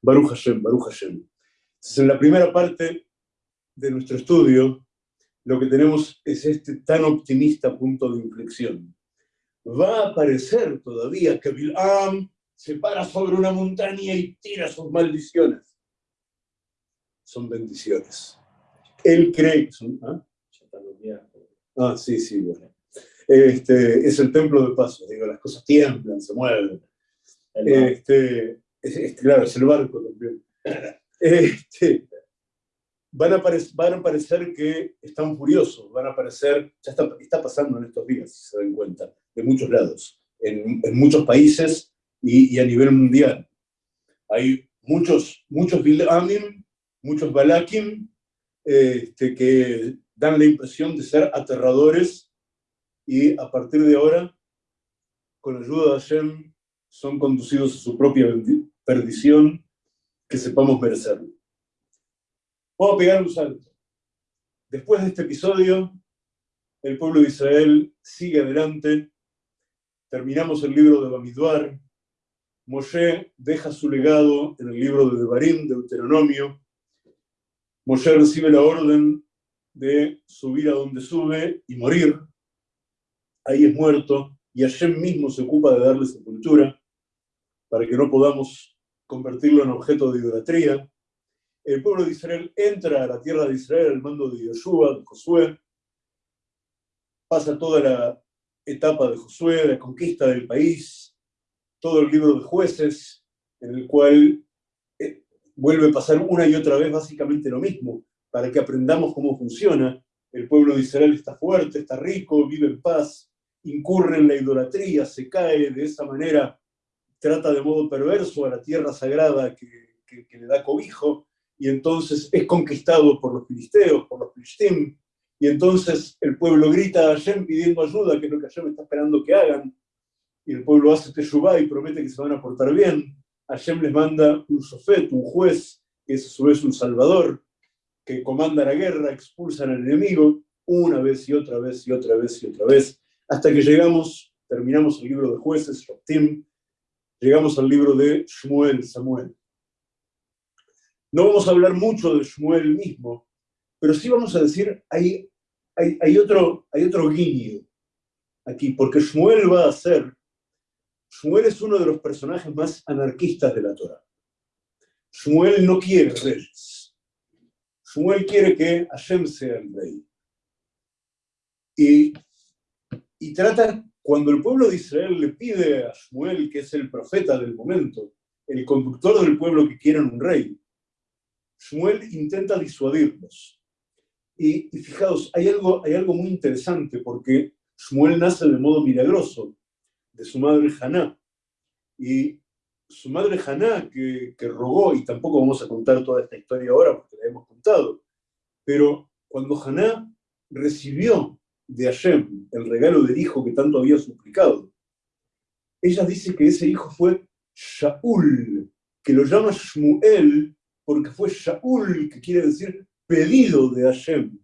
Baruch Hashem, Baruch Hashem. Entonces, en la primera parte de nuestro estudio, lo que tenemos es este tan optimista punto de inflexión. Va a aparecer todavía que Bilam se para sobre una montaña y tira sus maldiciones. Son bendiciones. Él cree que son... ¿ah? ah sí, sí, bueno. Este, es el templo de paso, digo, las cosas tiemblan, se mueven. Este, claro, es el barco también. (laughs) Este, van, a van a parecer que están furiosos, van a parecer, ya está, está pasando en estos días, si se dan cuenta, de muchos lados, en, en muchos países y, y, a nivel mundial. Hay muchos, muchos Bilamim, muchos Balakim, este, que dan la impresión de ser aterradores y a partir de ahora, con ayuda de Hashem, son conducidos a su propia perdición, que sepamos merecerlo. Vamos a pegar un salto. Después de este episodio, el pueblo de Israel sigue adelante, terminamos el libro de Bamidbar, Moshe deja su legado en el libro de Devarim, Deuteronomio, Moshe recibe la orden de subir a donde sube y morir, ahí es muerto, y Hashem mismo se ocupa de darle sepultura, para que no podamos convertirlo en objeto de idolatría. El pueblo de Israel entra a la tierra de Israel al mando de Yoshua, de Josué, pasa toda la etapa de Josué, la conquista del país, todo el libro de jueces, en el cual eh, vuelve a pasar una y otra vez básicamente lo mismo, para que aprendamos cómo funciona. El pueblo de Israel está fuerte, está rico, vive en paz, incurre en la idolatría, se cae de esa manera trata de modo perverso a la tierra sagrada que, le da cobijo, y entonces es conquistado por los filisteos, por los filistim, y entonces el pueblo grita a Hashem pidiendo ayuda, que es lo que Hashem está esperando que hagan, y el pueblo hace teshuvah y promete que se van a portar bien. Hashem les manda un sofet, un juez, que es a su vez un salvador, que comanda la guerra, expulsa al enemigo, una vez y otra vez y otra vez y otra vez, hasta que llegamos, terminamos el libro de jueces, Shoftim, llegamos al libro de Shmuel, Samuel. No vamos a hablar mucho de Shmuel mismo, pero sí vamos a decir, hay, hay, otro, hay otro guiño aquí, porque Shmuel va a ser, Shmuel es uno de los personajes más anarquistas de la Torah. Shmuel no quiere reyes. Shmuel quiere que Hashem sea el rey. Y, y trata cuando el pueblo de Israel le pide a Shmuel, que es el profeta del momento, el conductor del pueblo que quieren un rey, Shmuel intenta disuadirlos. Y, fijaos, hay algo, hay algo muy interesante porque Shmuel nace de modo milagroso de su madre Haná. Y su madre Haná, que, que rogó, y tampoco vamos a contar toda esta historia ahora porque la hemos contado, pero cuando Haná recibió de Hashem, el regalo del hijo que tanto había suplicado. Ella dice que ese hijo fue Shaul, que lo llama Shmuel porque fue Shaul, que quiere decir pedido de Hashem.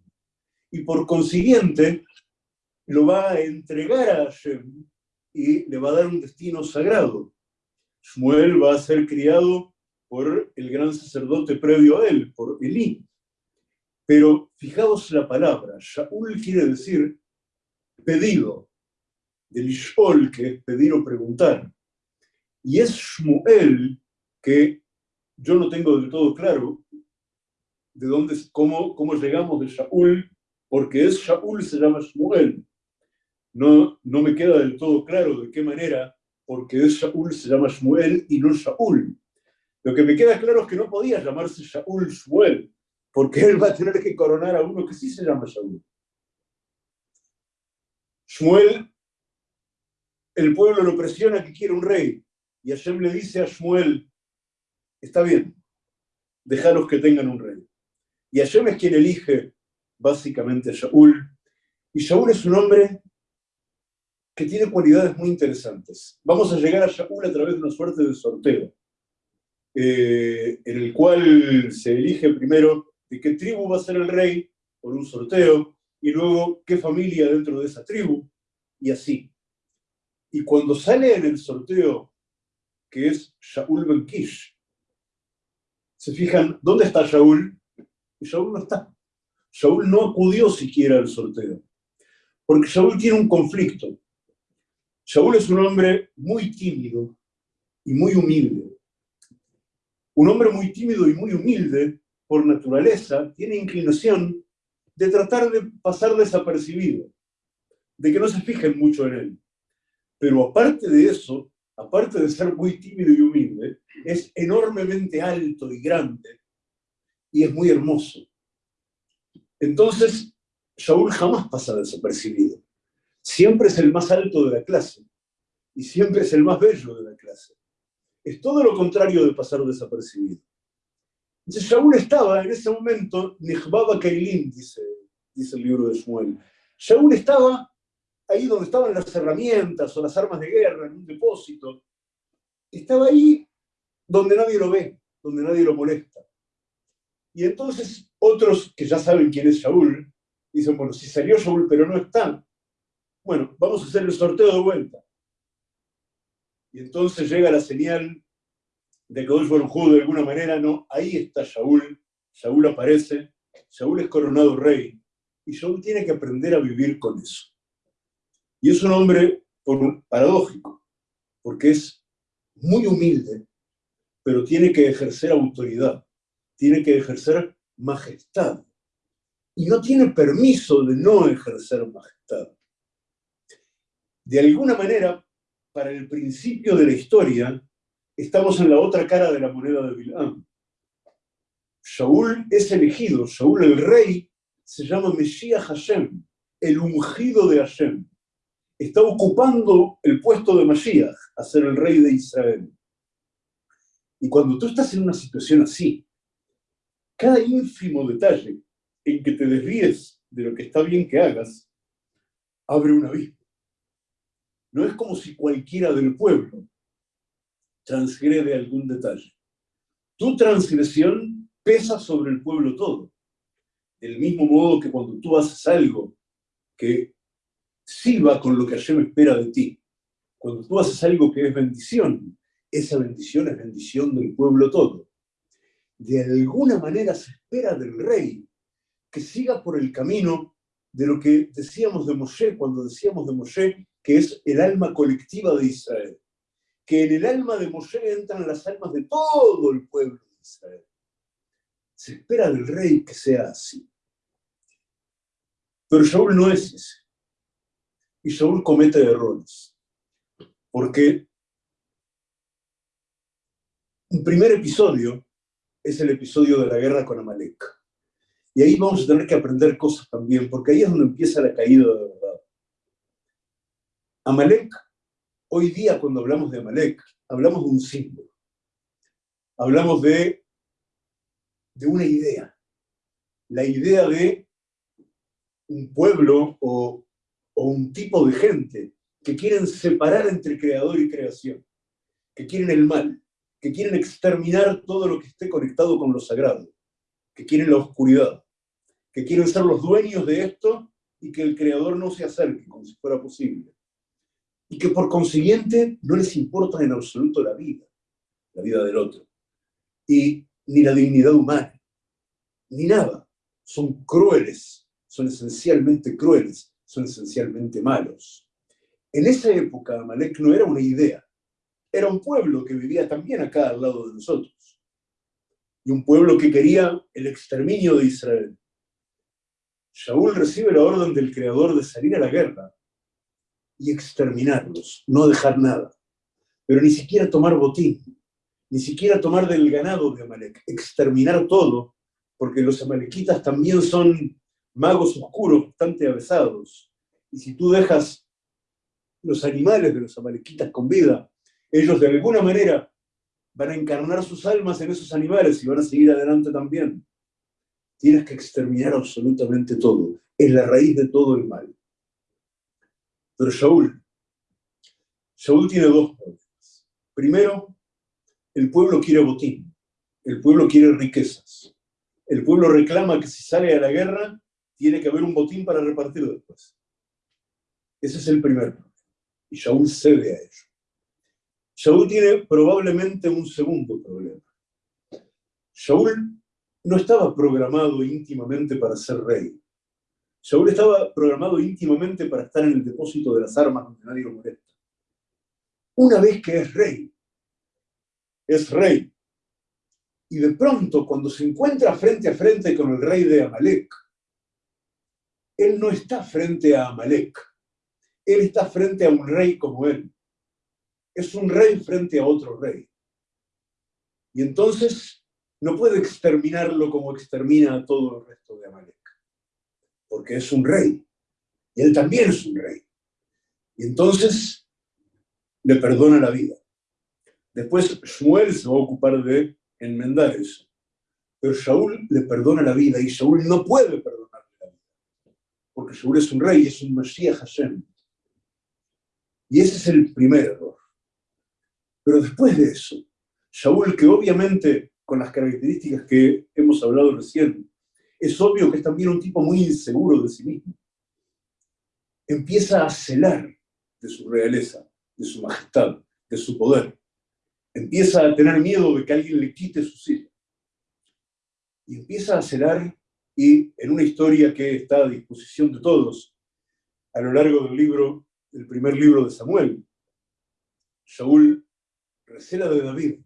Y por consiguiente, lo va a entregar a Hashem y le va a dar un destino sagrado. Shmuel va a ser criado por el gran sacerdote previo a él, por Elí. Pero fijaos la palabra, Shaul quiere decir pedido, de Lishol, que es pedir o preguntar. Y es Shmuel que yo no tengo del todo claro de dónde, cómo, cómo llegamos de Shaul, porque es Shaul se llama Shmuel. No, no me queda del todo claro de qué manera, porque es Shaul se llama Shmuel y no Shaul. Lo que me queda claro es que no podía llamarse Shaul Shmuel, porque él va a tener que coronar a uno que sí se llama Shaul. Shmuel, el pueblo lo presiona que quiere un rey, y Hashem le dice a Shmuel, está bien, dejaros que tengan un rey. Y Hashem es quien elige básicamente a Shaul, y Shaul es un hombre que tiene cualidades muy interesantes. Vamos a llegar a Shaul a través de una suerte de sorteo, eh, en el cual se elige primero de qué tribu va a ser el rey por un sorteo, y luego qué familia dentro de esa tribu, y así. Y cuando sale en el sorteo, que es Shaul Ben Kish, se fijan, ¿dónde está Shaul? Y Shaul no está. Shaul no acudió siquiera al sorteo, porque Shaul tiene un conflicto. Shaul es un hombre muy tímido y muy humilde. Un hombre muy tímido y muy humilde, por naturaleza, tiene inclinación de tratar de pasar desapercibido, de que no se fijen mucho en él. Pero aparte de eso, aparte de ser muy tímido y humilde, es enormemente alto y grande y es muy hermoso. Entonces, Shaul jamás pasa desapercibido. Siempre es el más alto de la clase y siempre es el más bello de la clase. Es todo lo contrario de pasar desapercibido. Entonces, Shaul estaba en ese momento, Nihbaba Kailin, dice, dice el libro de Shmuel. Shaul estaba ahí donde estaban las herramientas o las armas de guerra, en un depósito. Estaba ahí donde nadie lo ve, donde nadie lo molesta. Y entonces otros que ya saben quién es Shaul, dicen, bueno, si salió Shaul pero no está, bueno, vamos a hacer el sorteo de vuelta. Y entonces llega la señal de que Baruj de alguna manera, no, ahí está Shaul, Shaul aparece, Shaul es coronado rey, y Shaul tiene que aprender a vivir con eso. Y es un hombre paradójico, porque es muy humilde, pero tiene que ejercer autoridad, tiene que ejercer majestad. Y no tiene permiso de no ejercer majestad. De alguna manera, para el principio de la historia, estamos en la otra cara de la moneda de Bilam. Shaul es elegido, Shaul el rey, se llama Mesías Hashem, el ungido de Hashem está ocupando el puesto de Mashiach, a ser el rey de Israel. Y cuando tú estás en una situación así, cada ínfimo detalle en que te desvíes de lo que está bien que hagas, abre un abismo. No es como si cualquiera del pueblo transgrede algún detalle. Tu transgresión pesa sobre el pueblo todo. Del mismo modo que cuando tú haces algo que sí va con lo que Hashem espera de ti. Cuando tú haces algo que es bendición, esa bendición es bendición del pueblo todo. De alguna manera se espera del rey que siga por el camino de lo que decíamos de Moshe cuando decíamos de Moshe que es el alma colectiva de Israel. Que en el alma de Moshe entran las almas de todo el pueblo de Israel. Se espera del rey que sea así. Pero Shaul no es ese y Saúl comete errores. Porque un primer episodio es el episodio de la guerra con Amalek. Y ahí vamos a tener que aprender cosas también, porque ahí es donde empieza la caída de verdad. Amalek, hoy día cuando hablamos de Amalek, hablamos de un símbolo. Hablamos de, de una idea. La idea de un pueblo o o un tipo de gente que quieren separar entre creador y creación, que quieren el mal, que quieren exterminar todo lo que esté conectado con lo sagrado, que quieren la oscuridad, que quieren ser los dueños de esto y que el creador no se acerque como si fuera posible. Y que por consiguiente no les importa en absoluto la vida, la vida del otro, y ni la dignidad humana, ni nada. Son crueles, son esencialmente crueles, son esencialmente malos. En esa época, Amalek no era una idea, era un pueblo que vivía también acá al lado de nosotros. Y un pueblo que quería el exterminio de Israel. Shaul recibe la orden del Creador de salir a la guerra y exterminarlos, no dejar nada. Pero ni siquiera tomar botín, ni siquiera tomar del ganado de Amalek, exterminar todo, porque los amalequitas también son magos oscuros bastante avesados. Y si tú dejas los animales de los amalequitas con vida, ellos de alguna manera van a encarnar sus almas en esos animales y van a seguir adelante también. Tienes que exterminar absolutamente todo. Es la raíz de todo el mal. Pero Shaul, Shaul tiene dos problemas. Primero, el pueblo quiere botín, el pueblo quiere riquezas. El pueblo reclama que si sale a la guerra, tiene que haber un botín para repartir después. Ese es el primer problema. Y Shaul cede a ello. Shaul tiene probablemente un segundo problema. Shaul no estaba programado íntimamente para ser rey. Shaul estaba programado íntimamente para estar en el depósito de las armas donde nadie lo molesta. Una vez que es rey, es rey. Y de pronto, cuando se encuentra frente a frente con el rey de Amalek, él no está frente a Amalek, él está frente a un rey como él. Es un rey frente a otro rey. Y entonces no puede exterminarlo como extermina a todo el resto de Amalek porque es un rey. Y él también es un rey. Y entonces le perdona la vida. Después Shmuel se va a ocupar de enmendar eso. Pero Shaul le perdona la vida y Shaul no puede perdonarle la vida. Porque Shaul es un rey, es un Mashiach Hashem. Y ese es el primer error. Pero después de eso, Shaul, que obviamente con las características que hemos hablado recién, es obvio que es también un tipo muy inseguro de sí mismo. Empieza a celar de su realeza, de su majestad, de su poder. Empieza a tener miedo de que alguien le quite su silla. Y empieza a celar y en una historia que está a disposición de todos, a lo largo del libro, del primer libro de Samuel, Shaul recela de David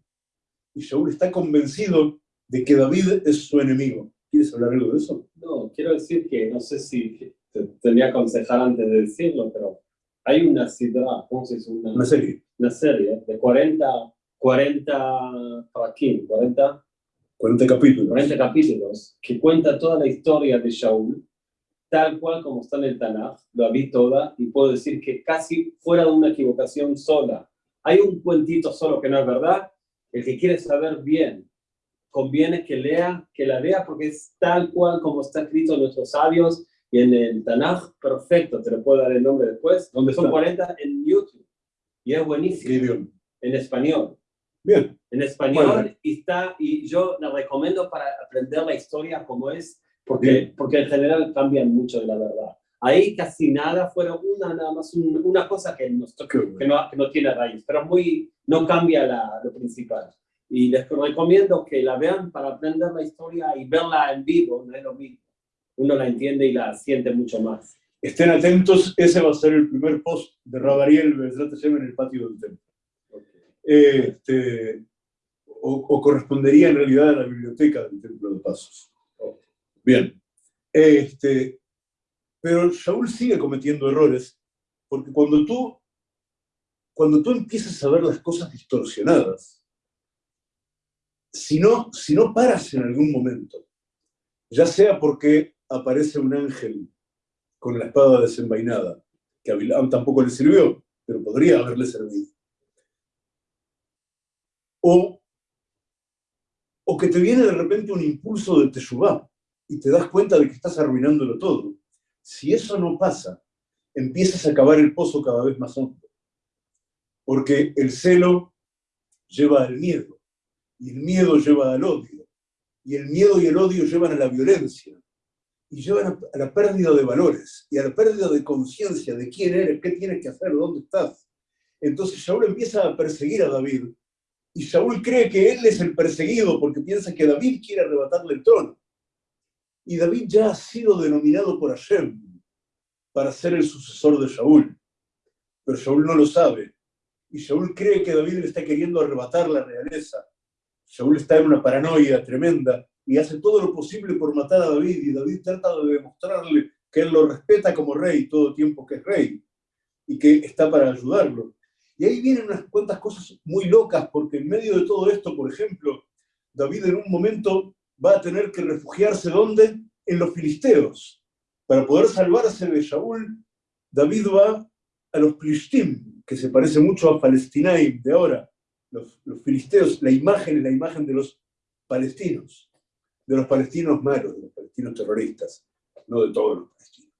y Shaul está convencido de que David es su enemigo ¿Quieres hablar algo de eso?
No, quiero decir que no sé si te tendría que aconsejar antes de decirlo, pero hay una sidra, ¿cómo se dice?
Una, serie.
Una serie de 40, 40 aquí, 40,
40 capítulos.
40 capítulos que cuenta toda la historia de Shaul, tal cual como está en el Tanaj, lo vi toda y puedo decir que casi fuera de una equivocación sola. Hay un cuentito solo que no es verdad, el que quiere saber bien conviene que lea, que la lea porque es tal cual como está escrito en nuestros sabios y en el Tanaj, perfecto, te lo puedo dar el nombre después.
¿Dónde
Son 40 en YouTube y es buenísimo. En español.
Bien.
En español y está, y yo la recomiendo para aprender la historia como es, porque, porque en general cambian mucho de la verdad. Ahí casi nada, fueron una, nada más una cosa que, no, que, no, que no tiene raíz, pero muy, no cambia la, lo principal. Y les recomiendo que la vean para aprender la historia y verla en vivo, no es lo mismo. Uno la entiende y la siente mucho más.
Estén atentos, ese va a ser el primer post de Rabariel en el patio del templo. Este, o, correspondería en realidad a la biblioteca del Templo de Pasos. Bien. Este, pero Shaul sigue cometiendo errores, porque cuando tú, cuando tú empiezas a ver las cosas distorsionadas, si no, si no paras en algún momento, ya sea porque aparece un ángel con la espada desenvainada, que a tampoco le sirvió, pero podría haberle servido, o, o que te viene de repente un impulso de Teshuvah y te das cuenta de que estás arruinándolo todo. Si eso no pasa, empiezas a cavar el pozo cada vez más hondo, porque el celo lleva al miedo y el miedo lleva al odio, y el miedo y el odio llevan a la violencia, y llevan a, la pérdida de valores, y a la pérdida de conciencia de quién eres, qué tienes que hacer, dónde estás. Entonces Saúl empieza a perseguir a David, y Saúl cree que él es el perseguido porque piensa que David quiere arrebatarle el trono. Y David ya ha sido denominado por Hashem para ser el sucesor de Saúl. Pero Saúl no lo sabe. Y Saúl cree que David le está queriendo arrebatar la realeza. Saúl está en una paranoia tremenda y hace todo lo posible por matar a David y David trata de demostrarle que él lo respeta como rey todo tiempo que es rey y que está para ayudarlo. Y ahí vienen unas cuantas cosas muy locas porque en medio de todo esto, por ejemplo, David en un momento va a tener que refugiarse ¿dónde? En los filisteos. Para poder salvarse de Saúl, David va a los Plishtim, que se parece mucho a Palestinaim de ahora, los, filisteos, la imagen es la imagen de los palestinos, de los palestinos malos, de los palestinos terroristas, no de todos los palestinos.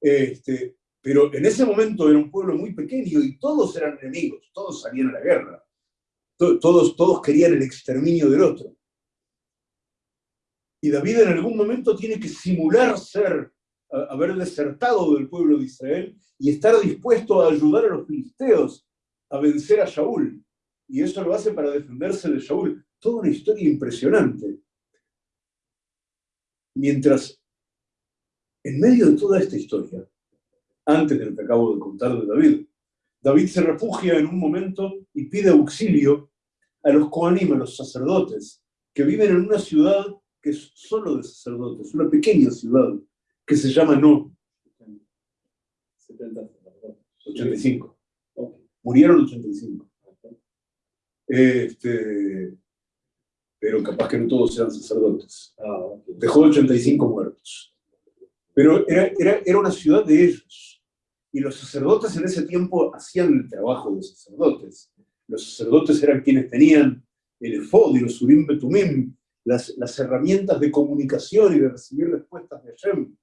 Este, pero en ese momento era un pueblo muy pequeño y todos eran enemigos, todos salían a la guerra, todos, todos querían el exterminio del otro. Y David en algún momento tiene que simular ser, haber desertado del pueblo de Israel y estar dispuesto a ayudar a los filisteos a vencer a Shaul. Y eso lo hace para defenderse de Shaul. Toda una historia impresionante. Mientras, en medio de toda esta historia, antes de lo que acabo de contar de David, David se refugia en un momento y pide auxilio a los Kohanim, a los sacerdotes, que viven en una ciudad que es solo de sacerdotes, una pequeña ciudad que se llama No. 85. Murieron 85. Este, pero capaz que no todos eran sacerdotes. Ah, Dejó 85 muertos. Pero era, era, era una ciudad de ellos. Y los sacerdotes en ese tiempo hacían el trabajo de sacerdotes. Los sacerdotes eran quienes tenían el efod y los urim betumim, las, las herramientas de comunicación y de recibir respuestas de Hashem,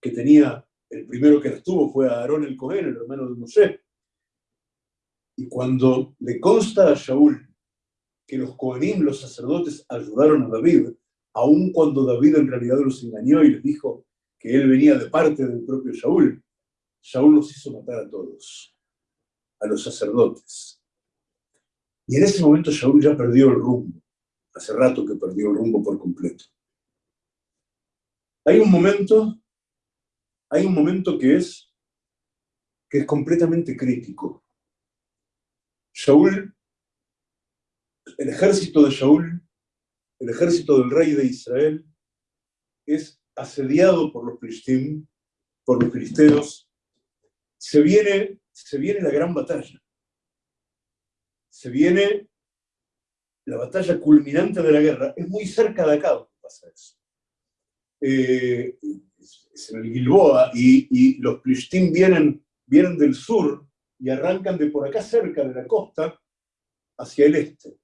que tenía, el primero que las tuvo fue Aarón el Cohen, el hermano de Moshe. Y cuando le consta a Shaul que los Kohanim, los sacerdotes, ayudaron a David, aun cuando David en realidad los engañó y les dijo que él venía de parte del propio Shaul, Shaul los hizo matar a todos, a los sacerdotes. Y en ese momento Shaul ya perdió el rumbo. Hace rato que perdió el rumbo por completo. Hay un momento, hay un momento que es, que es completamente crítico. Shaul, el ejército de Shaul, el ejército del rey de Israel, es asediado por los filistín, por los filisteos. Se viene, se viene la gran batalla. Se viene la batalla culminante de la guerra, es muy cerca de acá donde pasa eso. Eh, es en el Gilboa y, los Plishtim vienen, vienen del sur y arrancan de por acá cerca de la costa hacia el este,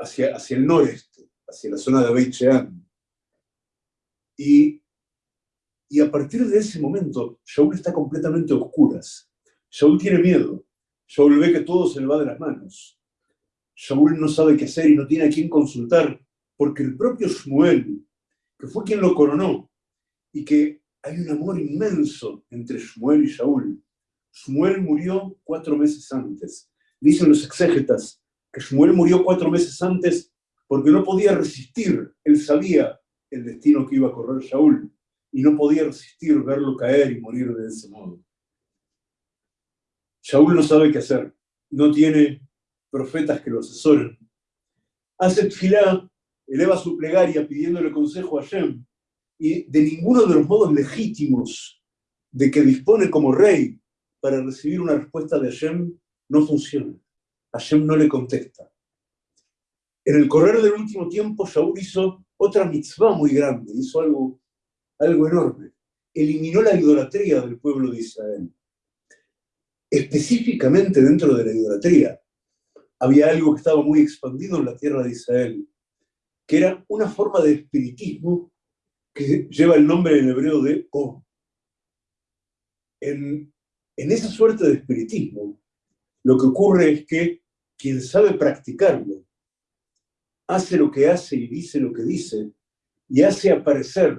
hacia, hacia el noreste, hacia la zona de Beit Y, y a partir de ese momento, Shaul está completamente a oscuras. Shaul tiene miedo. Shaul ve que todo se le va de las manos. Shaul no sabe qué hacer y no tiene a quién consultar, porque el propio Shmuel, que fue quien lo coronó, y que hay un amor inmenso entre Shmuel y Shaul. Shmuel murió cuatro meses antes. Dicen los exégetas que Shmuel murió cuatro meses antes porque no podía resistir, él sabía el destino que iba a correr Shaul, y no podía resistir verlo caer y morir de ese modo. Shaul no sabe qué hacer, no tiene profetas que lo asesoren. Hace tfilá, eleva su plegaria pidiéndole consejo a Hashem, y de ninguno de los modos legítimos de que dispone como rey para recibir una respuesta de Hashem no funciona. Hashem no le contesta. En el correr del último tiempo, Shaul hizo otra mitzvah muy grande, hizo algo, algo enorme. Eliminó la idolatría del pueblo de Israel específicamente dentro de la idolatría, había algo que estaba muy expandido en la tierra de Israel, que era una forma de espiritismo que lleva el nombre en hebreo de O. En esa suerte de espiritismo, lo que ocurre es que quien sabe practicarlo, hace lo que hace y dice lo que dice, y hace aparecer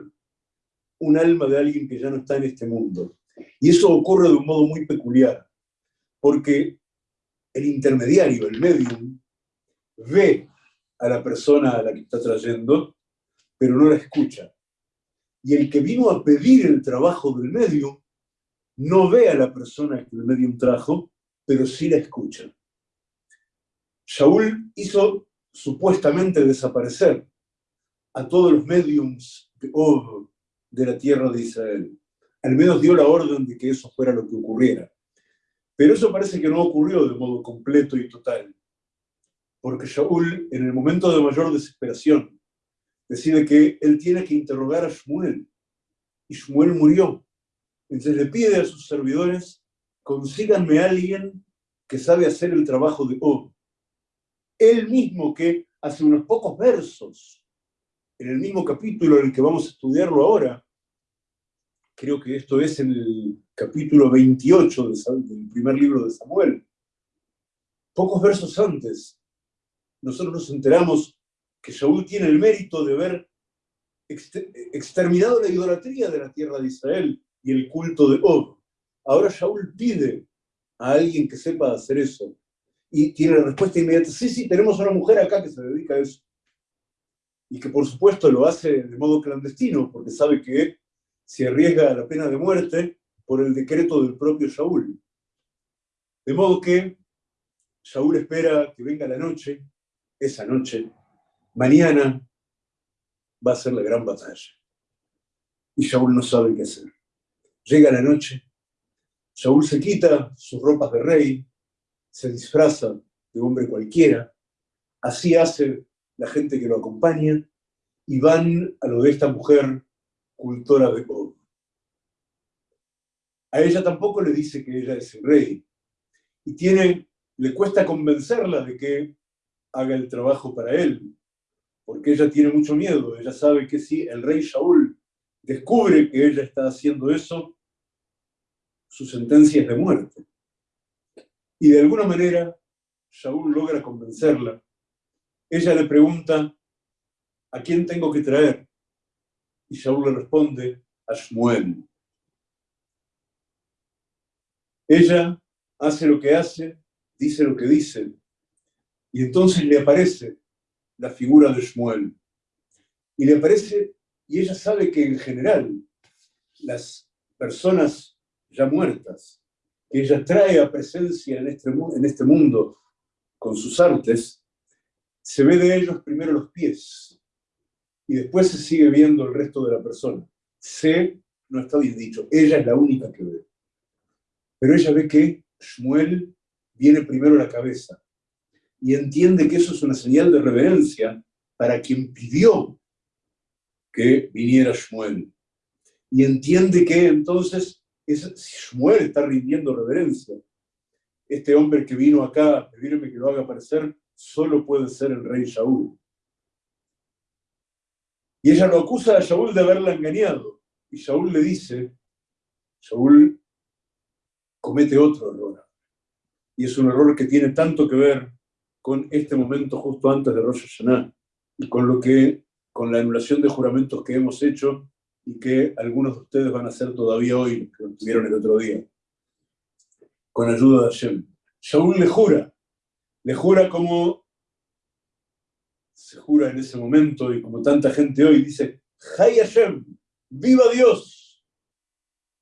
un alma de alguien que ya no está en este mundo. Y eso ocurre de un modo muy peculiar porque el intermediario, el medium, ve a la persona a la que está trayendo, pero no la escucha. Y el que vino a pedir el trabajo del medium, no ve a la persona que el medium trajo, pero sí la escucha. Shaul hizo supuestamente desaparecer a todos los mediums de, de la tierra de Israel. Al menos dio la orden de que eso fuera lo que ocurriera. Pero eso parece que no ocurrió de modo completo y total, porque Shaul, en el momento de mayor desesperación, decide que él tiene que interrogar a Shmuel, y Shmuel murió. Entonces le pide a sus servidores, consíganme alguien que sabe hacer el trabajo de O. Él mismo que hace unos pocos versos, en el mismo capítulo en el que vamos a estudiarlo ahora, creo que esto es en el capítulo 28 del primer libro de Samuel, pocos versos antes, nosotros nos enteramos que Shaul tiene el mérito de haber exterminado la idolatría de la tierra de Israel y el culto de Og. Ahora Shaul pide a alguien que sepa hacer eso. Y tiene la respuesta inmediata, sí, sí, tenemos una mujer acá que se dedica a eso. Y que por supuesto lo hace de modo clandestino, porque sabe que se arriesga a la pena de muerte por el decreto del propio Shaul. De modo que Shaul espera que venga la noche, esa noche, mañana va a ser la gran batalla. Y Shaul no sabe qué hacer. Llega la noche, Shaul se quita sus ropas de rey, se disfraza de hombre cualquiera, así hace la gente que lo acompaña, y van a lo de esta mujer cultora de Og. A ella tampoco le dice que ella es el rey, y tiene, le cuesta convencerla de que haga el trabajo para él, porque ella tiene mucho miedo, ella sabe que si el rey Shaul descubre que ella está haciendo eso, su sentencia es de muerte. Y de alguna manera, Shaul logra convencerla. Ella le pregunta, ¿a quién tengo que traer? Y Shaul le responde, a Shmuel. Ella hace lo que hace, dice lo que dice, y entonces le aparece la figura de Shmuel. Y le aparece, y ella sabe que en general las personas ya muertas, que ella trae a presencia en este, en este mundo con sus artes, se ve de ellos primero los pies y después se sigue viendo el resto de la persona. Se, no está bien dicho, ella es la única que ve. Pero ella ve que Shmuel viene primero la cabeza y entiende que eso es una señal de reverencia para quien pidió que viniera Shmuel. Y entiende que entonces es, Shmuel está rindiendo reverencia. Este hombre que vino acá a pedirme que lo haga aparecer, solo puede ser el rey Shaul. Y ella lo acusa a Shaul de haberla engañado. Y Shaul le dice, Shaul comete otro error. Y es un error que tiene tanto que ver con este momento justo antes de Rosh Hashanah y con lo que, con la anulación de juramentos que hemos hecho y que algunos de ustedes van a hacer todavía hoy, que lo tuvieron el otro día, con ayuda de Hashem. Shaul le jura, le jura como se jura en ese momento y como tanta gente hoy dice, Hay Hashem, viva Dios.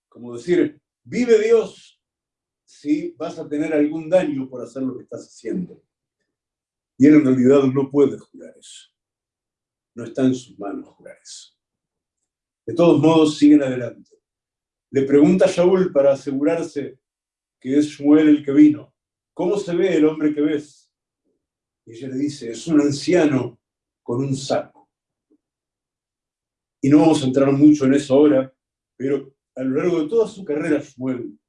Como decir, vive Dios si vas a tener algún daño por hacer lo que estás haciendo. Y él en realidad no puede jurar eso. No está en sus manos jurar eso. De todos modos, siguen adelante. Le pregunta a Shaul para asegurarse que es Shmuel el que vino. ¿Cómo se ve el hombre que ves? Y ella le dice, es un anciano con un saco. Y no vamos a entrar mucho en eso ahora, pero a lo largo de toda su carrera, Shmuel,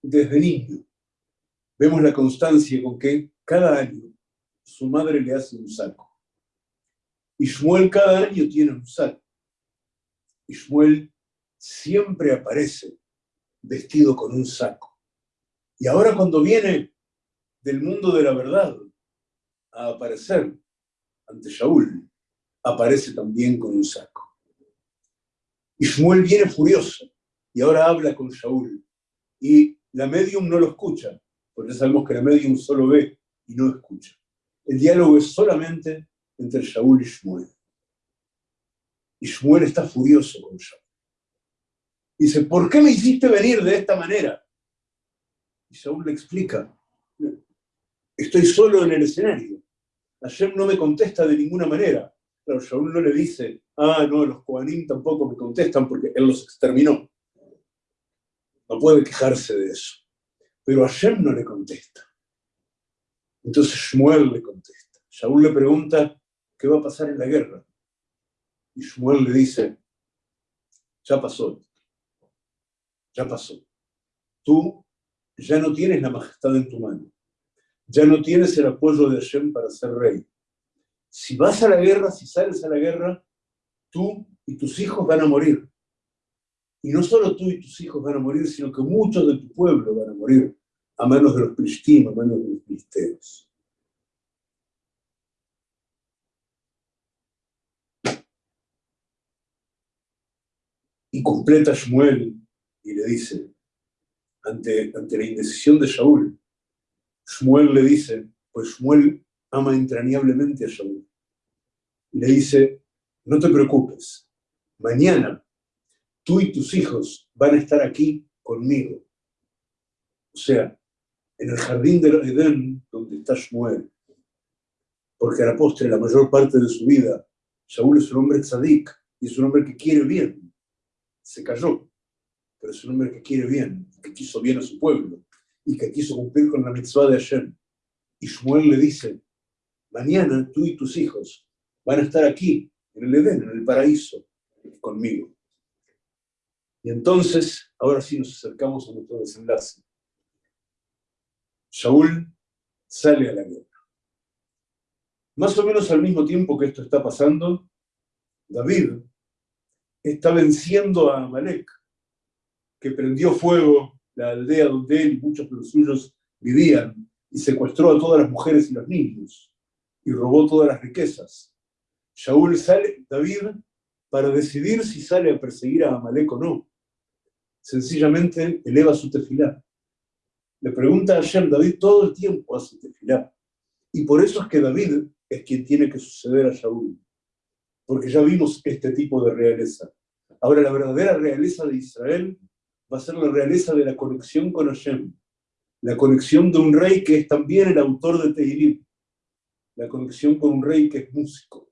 desde niño, vemos la constancia con que cada año su madre le hace un saco. Y Shmuel cada año tiene un saco. Y Shmuel siempre aparece vestido con un saco. Y ahora cuando viene del mundo de la verdad a aparecer ante Shaul, aparece también con un saco. Y Shmuel viene furioso y ahora habla con Shaul. Y la medium no lo escucha, porque sabemos que la medium solo ve y no escucha. El diálogo es solamente entre Shaul y Shmuel. Y Shmuel está furioso con Shaul. Dice, ¿por qué me hiciste venir de esta manera? Y Shaul le explica, estoy solo en el escenario. Ayer no me contesta de ninguna manera. Pero Shaul no le dice, ah, no, los Kohanim tampoco me contestan porque él los exterminó. No puede quejarse de eso. Pero Hashem no le contesta. Entonces Shmuel le contesta. Shaul le pregunta, ¿qué va a pasar en la guerra? Y Shmuel le dice, ya pasó, ya pasó. Tú ya no tienes la majestad en tu mano. Ya no tienes el apoyo de Hashem para ser rey. Si vas a la guerra, si sales a la guerra, tú y tus hijos van a morir. Y no solo tú y tus hijos van a morir, sino que muchos de tu pueblo van a morir a manos de los pristim, a manos de los filisteos. Y completa Shmuel y le dice, ante, ante la indecisión de Shaul, Shmuel le dice, pues Shmuel ama entrañablemente a Shaul, y le dice, no te preocupes, mañana tú y tus hijos van a estar aquí conmigo. O sea, en el jardín del Edén, donde está Shmuel. Porque a la postre, la mayor parte de su vida, Shaul es un hombre tzadik y es un hombre que quiere bien. Se cayó, pero es un hombre que quiere bien, que quiso bien a su pueblo y que quiso cumplir con la mitzvah de Hashem. Y Shmuel le dice, mañana tú y tus hijos van a estar aquí, en el Edén, en el paraíso, conmigo. Y entonces, ahora sí nos acercamos a nuestro desenlace. Shaul sale a la guerra. Más o menos al mismo tiempo que esto está pasando, David está venciendo a Amalek, que prendió fuego la aldea donde él y muchos de los suyos vivían, y secuestró a todas las mujeres y los niños, y robó todas las riquezas. Shaul sale, David, para decidir si sale a perseguir a Amalek o no. Sencillamente eleva su tefilá le pregunta a Hashem, David todo el tiempo hace tefilá. Y por eso es que David es quien tiene que suceder a Shaul. Porque ya vimos este tipo de realeza. Ahora la verdadera realeza de Israel va a ser la realeza de la conexión con Hashem. La conexión de un rey que es también el autor de Tehilim. La conexión con un rey que es músico.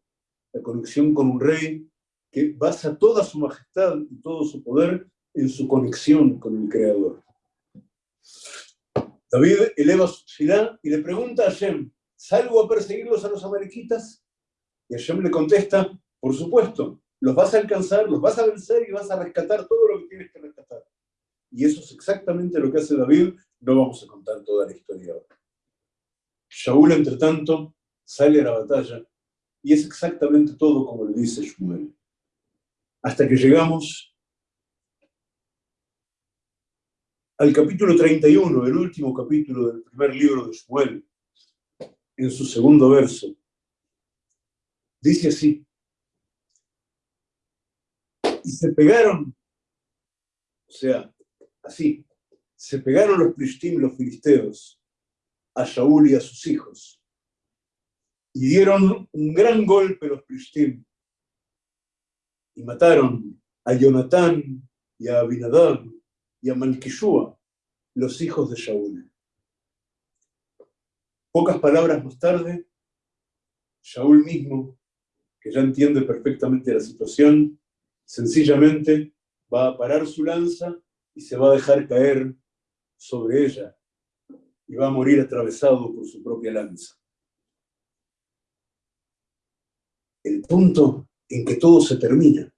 La conexión con un rey que basa toda su majestad y todo su poder en su conexión con el Creador. David eleva su tefilá y le pregunta a Hashem, ¿salgo a perseguirlos a los amalequitas? Y Hashem le contesta, por supuesto, los vas a alcanzar, los vas a vencer y vas a rescatar todo lo que tienes que rescatar. Y eso es exactamente lo que hace David, no vamos a contar toda la historia ahora. Shaul, entre tanto, sale a la batalla y es exactamente todo como le dice Shmuel. Hasta que llegamos al capítulo 31, el último capítulo del primer libro de Shmuel, en su segundo verso, dice así, y se pegaron, o sea, así, se pegaron los plishtim, los filisteos, a Shaul y a sus hijos, y dieron un gran golpe los plishtim, y mataron a Jonatán y a Abinadab, y a Malkishua, los hijos de Shaul. Pocas palabras más tarde, Shaul mismo, que ya entiende perfectamente la situación, sencillamente va a parar su lanza y se va a dejar caer sobre ella y va a morir atravesado por su propia lanza. El punto en que todo se termina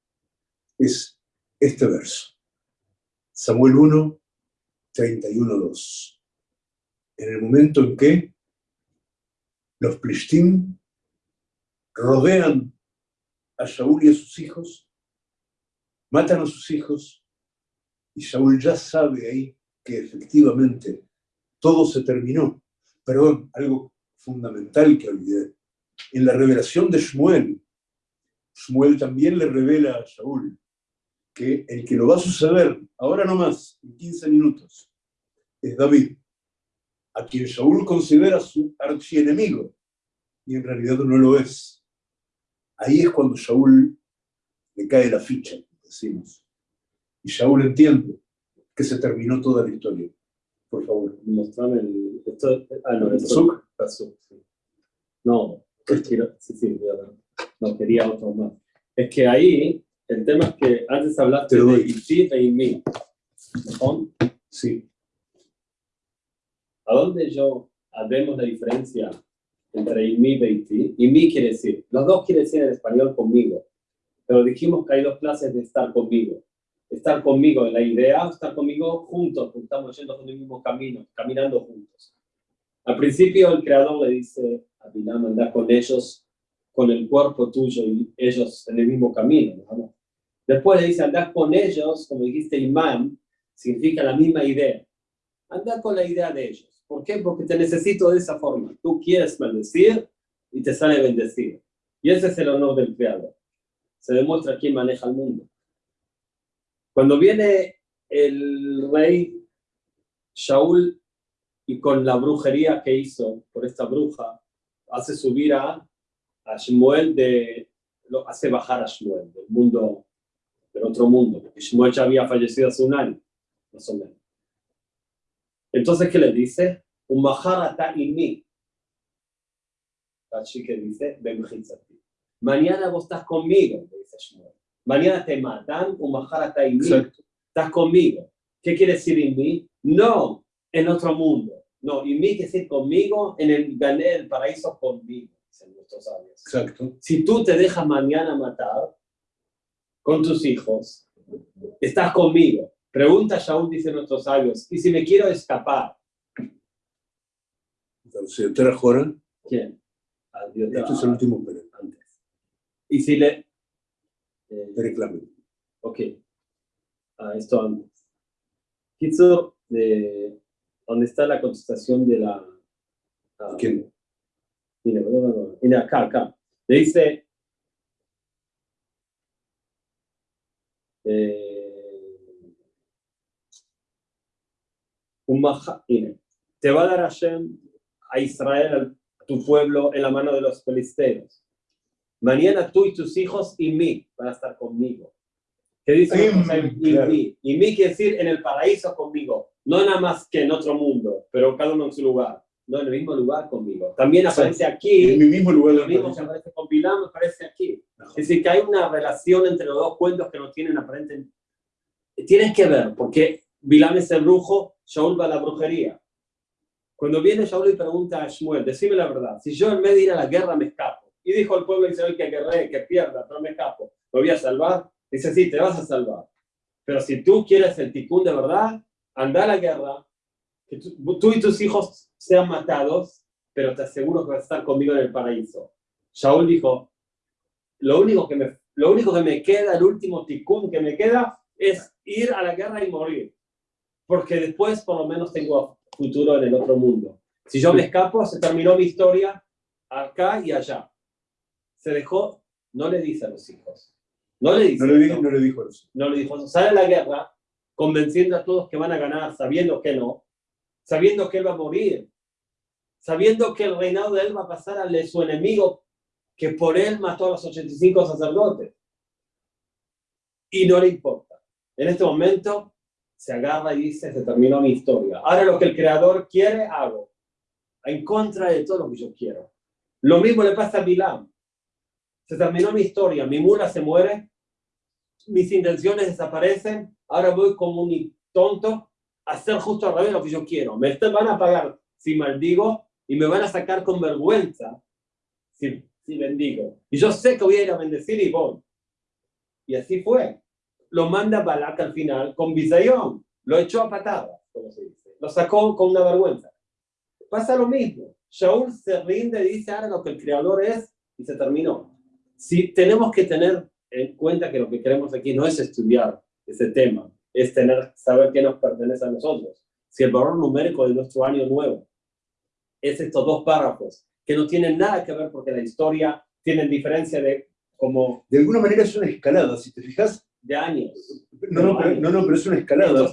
es este verso. Samuel 1, 31, 2. En el momento en que los Plishtim rodean a Shaul y a sus hijos, matan a sus hijos, y Shaul ya sabe ahí que efectivamente todo se terminó. Perdón, algo fundamental que olvidé. En la revelación de Shmuel, Shmuel también le revela a Shaul que el que lo va a suceder, ahora no más, en 15 minutos, es David, a quien Shaul considera su archienemigo, y en realidad no lo es. Ahí es cuando Shaul le cae la ficha, decimos. Y Shaul entiende que se terminó toda la historia. Por favor.
Mostrame el... Esto, ah, no, esto No, sí, sí, no, quería otro más. Es que ahí el tema es que antes hablaste de Iti e Imi.
Sí.
¿A dónde yo vemos la diferencia entre Imi y Iti? Imi quiere decir, los dos quiere decir en español conmigo, pero dijimos que hay dos clases de estar conmigo. estar conmigo en la idea, estar conmigo juntos, porque estamos yendo por el mismo camino, caminando juntos. Al principio el creador le dice a Bilam, anda con ellos, con el cuerpo tuyo y ellos en el mismo camino. Después le dice, anda con ellos, como dijiste, imam, significa la misma idea. Anda con la idea de ellos. ¿Por qué? Porque te necesito de esa forma. Tú quieres maldecir y te sale bendecido. Y ese es el honor del creador. Se demuestra quién maneja el mundo. Cuando viene el rey Shaul y con la brujería que hizo por esta bruja, hace subir a, a Shmuel de, lo hace bajar a Shmuel del mundo, del otro mundo, porque Shmuel ya había fallecido hace un año, más o menos. Entonces, ¿qué le dice? Un maharata y mí. que dice, Mañana vos estás conmigo, dice Shmuel. Mañana te matan, un maharata y mí. Estás conmigo. ¿Qué quiere decir en mí? No, en otro mundo. No, y mí quiere decir conmigo en el gané el paraíso conmigo, dicen nuestros sabios.
Exacto.
Si tú te dejas mañana matar con tus hijos, estás conmigo. Pregunta Shaul, dice nuestros sabios, ¿y si me quiero escapar?
Entonces, ¿te la
¿Quién?
Este es el último pero
Antes. ¿Y si le...?
Eh, reclame.
Ok. Ah, esto antes. Kitsu, de, ¿dónde está la contestación de la...
Ah, ¿Quién?
Mira, acá, acá. Le dice... Eh, un te va a dar Hashem a Israel, a tu pueblo, en la mano de los filisteos. Mañana tú y tus hijos y mí van a estar conmigo. ¿Qué dice? y, mí. y mí quiere decir en el paraíso conmigo. No nada más que en otro mundo, pero cada uno en su lugar. No en el mismo lugar conmigo. También aparece aquí.
En mi mismo lugar.
Lo mismo que aparece con Pilam aparece aquí. Es decir, que hay una relación entre los dos cuentos que no tienen aparente. Tienes que ver, porque Bilam es el brujo, Shaul va a la brujería. Cuando viene Shaul y pregunta a Shmuel, decime la verdad, si yo en vez de ir a la guerra me escapo, y dijo el pueblo Israel que guerre, que pierda, pero me escapo, ¿lo voy a salvar? Dice, sí, te vas a salvar. Pero si tú quieres el ticún de verdad, anda a la guerra, que tú, y tus hijos sean matados, pero te aseguro que vas a estar conmigo en el paraíso. Shaul dijo, lo único que me, lo único que me queda, el último ticún que me queda, es ir a la guerra y morir porque después por lo menos tengo futuro en el otro mundo. Si yo me escapo, se terminó mi historia acá y allá. Se dejó, no le dice a los hijos. No le dice.
No le, dijo, no le dijo eso.
No le dijo Sale a la guerra convenciendo a todos que van a ganar, sabiendo que no, sabiendo que él va a morir, sabiendo que el reinado de él va a pasar de su enemigo, que por él mató a los 85 sacerdotes. Y no le importa. En este momento se agarra y dice, se terminó mi historia. Ahora lo que el creador quiere, hago. En contra de todo lo que yo quiero. Lo mismo le pasa a Bilam. Se terminó mi historia, mi mula se muere, mis intenciones desaparecen, ahora voy como un tonto a hacer justo al revés lo que yo quiero. Me van a pagar si maldigo y me van a sacar con vergüenza si, si bendigo. Y yo sé que voy a ir a bendecir y voy. Y así fue lo manda Balak al final con bisayón, lo echó a patadas, como se dice, lo sacó con una vergüenza. Pasa lo mismo, Shaul se rinde dice, ahora lo que el creador es, y se terminó. Si tenemos que tener en cuenta que lo que queremos aquí no es estudiar ese tema, es tener, saber qué nos pertenece a nosotros. Si el valor numérico de nuestro año nuevo es estos dos párrafos, que no tienen nada que ver porque la historia tiene diferencia de como...
De alguna manera es una escalada, si te fijas,
de años.
No, no, pero, no, no, pero es una escalada.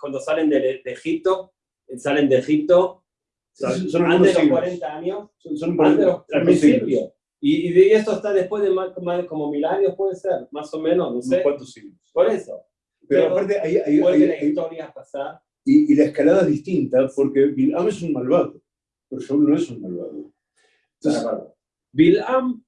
cuando salen de, Egipto, salen de Egipto, son, antes de los 40 años, son, son al principio. Y, y, esto está después de más, como mil años, puede ser, más o menos, no sé.
¿Cuántos siglos?
Por eso.
Pero, aparte, hay, hay,
hay, la historia a pasar.
Y, y, la escalada es distinta, porque Bilam es un malvado, pero Shaul no es un malvado.
Entonces, Bilam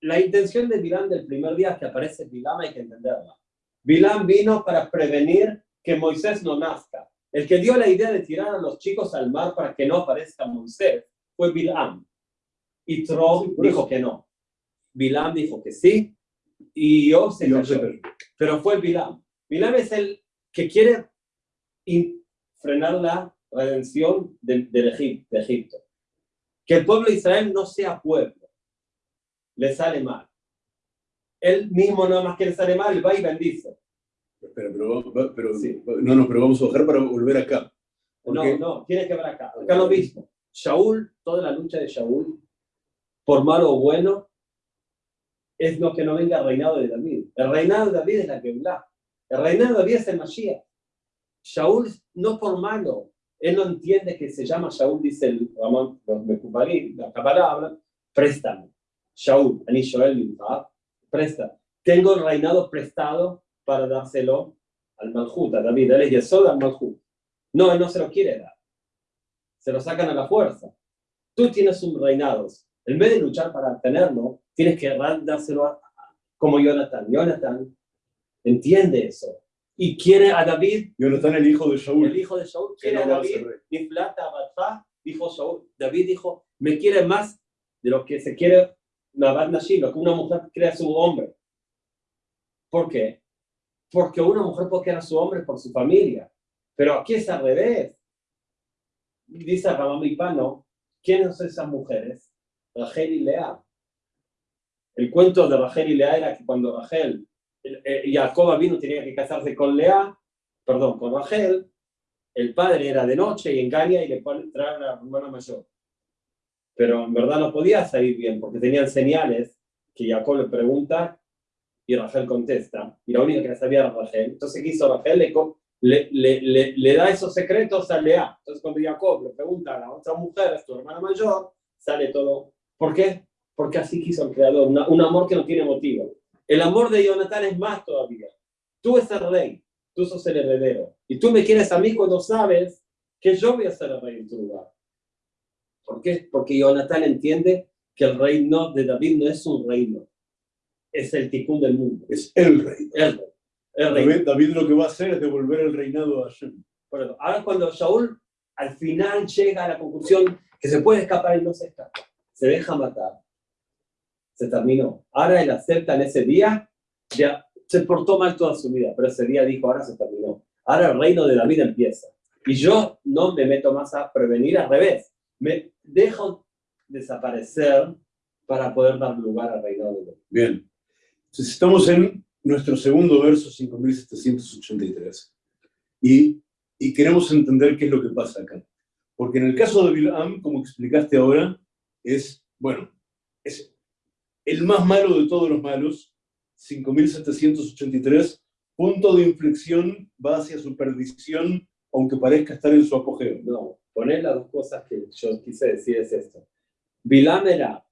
la intención de Bilam del primer día que aparece Bilam hay que entenderla. Bilam vino para prevenir que Moisés no nazca. El que dio la idea de tirar a los chicos al mar para que no aparezca Moisés fue Bilam. Y Trob dijo que no. Bilam dijo que sí. Y yo se Pero fue Bilam. Bilam es el que quiere frenar la redención de, Egipto, Que el pueblo de Israel no sea pueblo. Le sale mal. Él mismo nada más que le sale mal, va y bendice.
Espera, pero, pero no, no, pero vamos a bajar para volver acá.
No, no, tiene que ver acá. Acá lo mismo. Shaul, toda la lucha de Shaul, por malo o bueno, es lo que no venga el reinado de David. El reinado de David es la que El reinado de David es el Mashiach. Shaul no por malo. Él no entiende que se llama Shaul, dice el Ramón, la palabra, préstame. Shaul, Ani Shoel, presta. Tengo el reinado prestado para dárselo al Malhut, a David. Él es Yesod al Malhut. No, él no se lo quiere dar. Se lo sacan a la fuerza. Tú tienes un reinado. En vez de luchar para tenerlo, tienes que dárselo a, como Jonathan. Jonathan entiende eso. Y quiere a David.
Jonathan, el hijo de Shaul.
El hijo de Shaul quiere a David. Y plata, dijo Shaul. David dijo, me quiere más de lo que se quiere Nabad Nashim, que una mujer quiere a su hombre. ¿Por qué? Porque una mujer puede querer a su hombre por su familia. Pero aquí es al revés. Dice Ramón Pano, ¿quiénes son esas mujeres? Rachel y Lea. El cuento de Rachel y Lea era que cuando Rachel, y Jacob vino tenía que casarse con Lea, perdón, con Rachel, el padre era de noche y engaña y le traer a la hermana mayor. Pero en verdad no podía salir bien porque tenían señales que Jacob le pregunta y Rachel contesta. Y la única que sabía era Rachel. Entonces, ¿qué hizo Rachel? Le, le, le, le, da esos secretos a Lea. Entonces cuando Jacob le pregunta a la otra mujer, es tu hermana mayor, sale todo. ¿Por qué? Porque así quiso el creador, un amor que no tiene motivo. El amor de Jonathan es más todavía. Tú eres el rey, tú sos el heredero. Y tú me quieres a mí cuando sabes que yo voy a ser el rey en tu lugar. ¿Por qué? Porque Jonathan entiende que el reino de David no es un reino, es el ticún del mundo.
Es el rey.
El rey.
David, lo que va a hacer es devolver el reinado a Hashem.
Bueno, ahora cuando Shaul al final llega a la conclusión que se puede escapar y no se escapa, se deja matar, se terminó. Ahora él acepta en ese día, ya se portó mal toda su vida, pero ese día dijo, ahora se terminó. Ahora el reino de David empieza. Y yo no me meto más a prevenir, al revés. Me dejo desaparecer para poder dar lugar al reino de David.
Bien. Entonces estamos en nuestro segundo verso 5783. Y, y queremos entender qué es lo que pasa acá. Porque en el caso de Bilam, como explicaste ahora, es, bueno, es el más malo de todos los malos, 5783, punto de inflexión va hacia su perdición, aunque parezca estar en su apogeo.
No, poner las dos cosas que yo quise decir es esto. Bilam era,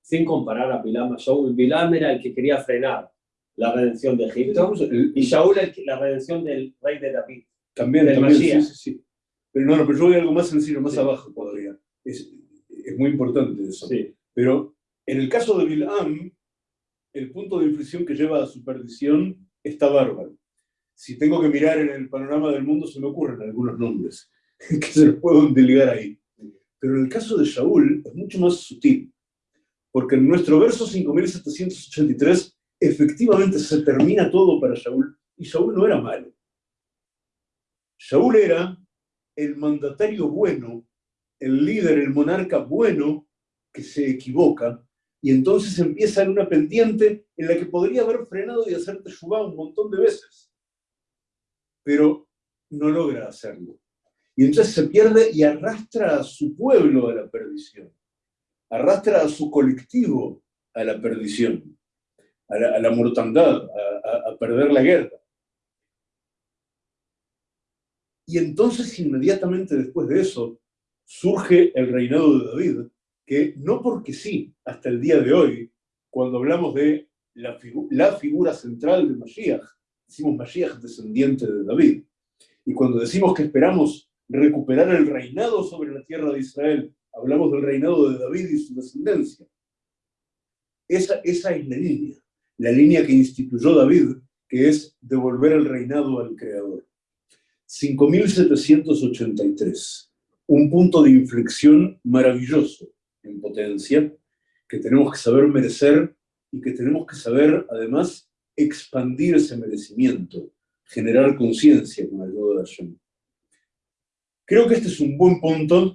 sin comparar a Bilam a Shaul, Bilam era el que quería frenar la redención de Egipto, y Shaul la redención del rey de David.
También, también sí, sí, sí. Pero no, no, pero yo voy a algo más sencillo, más abajo todavía. Es, es, muy importante eso.
Sí.
Pero en el caso de Bilam, el punto de inflexión que lleva a su perdición está bárbaro. Si tengo que mirar en el panorama del mundo, se me ocurren algunos nombres (laughs) que se los puedo delegar ahí. Pero en el caso de Shaul es mucho más sutil, porque en nuestro verso 5783 efectivamente se termina todo para Shaul, y Shaul no era malo. Shaul era el mandatario bueno, el líder, el monarca bueno, que se equivoca, y entonces empieza en una pendiente en la que podría haber frenado y hacerte Teshuvah un montón de veces, pero no logra hacerlo. Y entonces se pierde y arrastra a su pueblo a la perdición, arrastra a su colectivo a la perdición a la, mortandad, a, perder la guerra. Y entonces, inmediatamente después de eso, surge el reinado de David, que no porque sí, hasta el día de hoy, cuando hablamos de la, la figura central de Mashiach, decimos Mashiach descendiente de David. Y cuando decimos que esperamos recuperar el reinado sobre la tierra de Israel, hablamos del reinado de David y su descendencia. Esa, esa es la línea la línea que instituyó David, que es devolver el reinado al Creador. 5783, un punto de inflexión maravilloso en potencia, que tenemos que saber merecer y que tenemos que saber, además, expandir ese merecimiento. generar conciencia con ayuda de Hashem. Creo que este es un buen punto.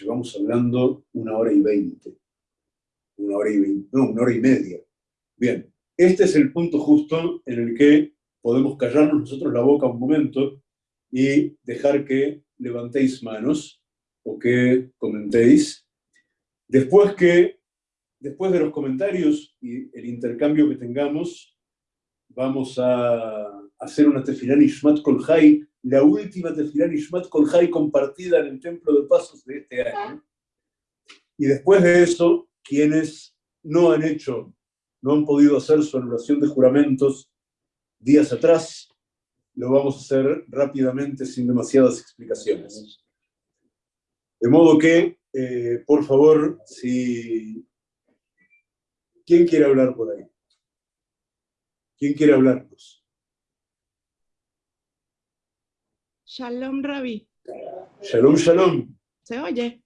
Llevamos hablando una hora y veinte. Una hora y veinte, no, una hora y media. Bien, este es el punto justo en el que podemos callarnos nosotros la boca un momento y dejar que levantéis manos o que comentéis. Después, que, después de los comentarios y el intercambio que tengamos, vamos a hacer una tefilá Nishmat Kolhai, la última tefilá Nishmat Kolhai compartida en el Templo de Pasos de este año. Y después de eso, quienes no han hecho, no han podido hacer su anulación de juramentos días atrás, lo vamos a hacer rápidamente sin demasiadas explicaciones. De modo que, eh, por favor, si... ¿Quién quiere hablar por ahí? ¿Quién quiere hablarnos?
Shalom, Rabi.
Shalom, shalom.
¿Se oye?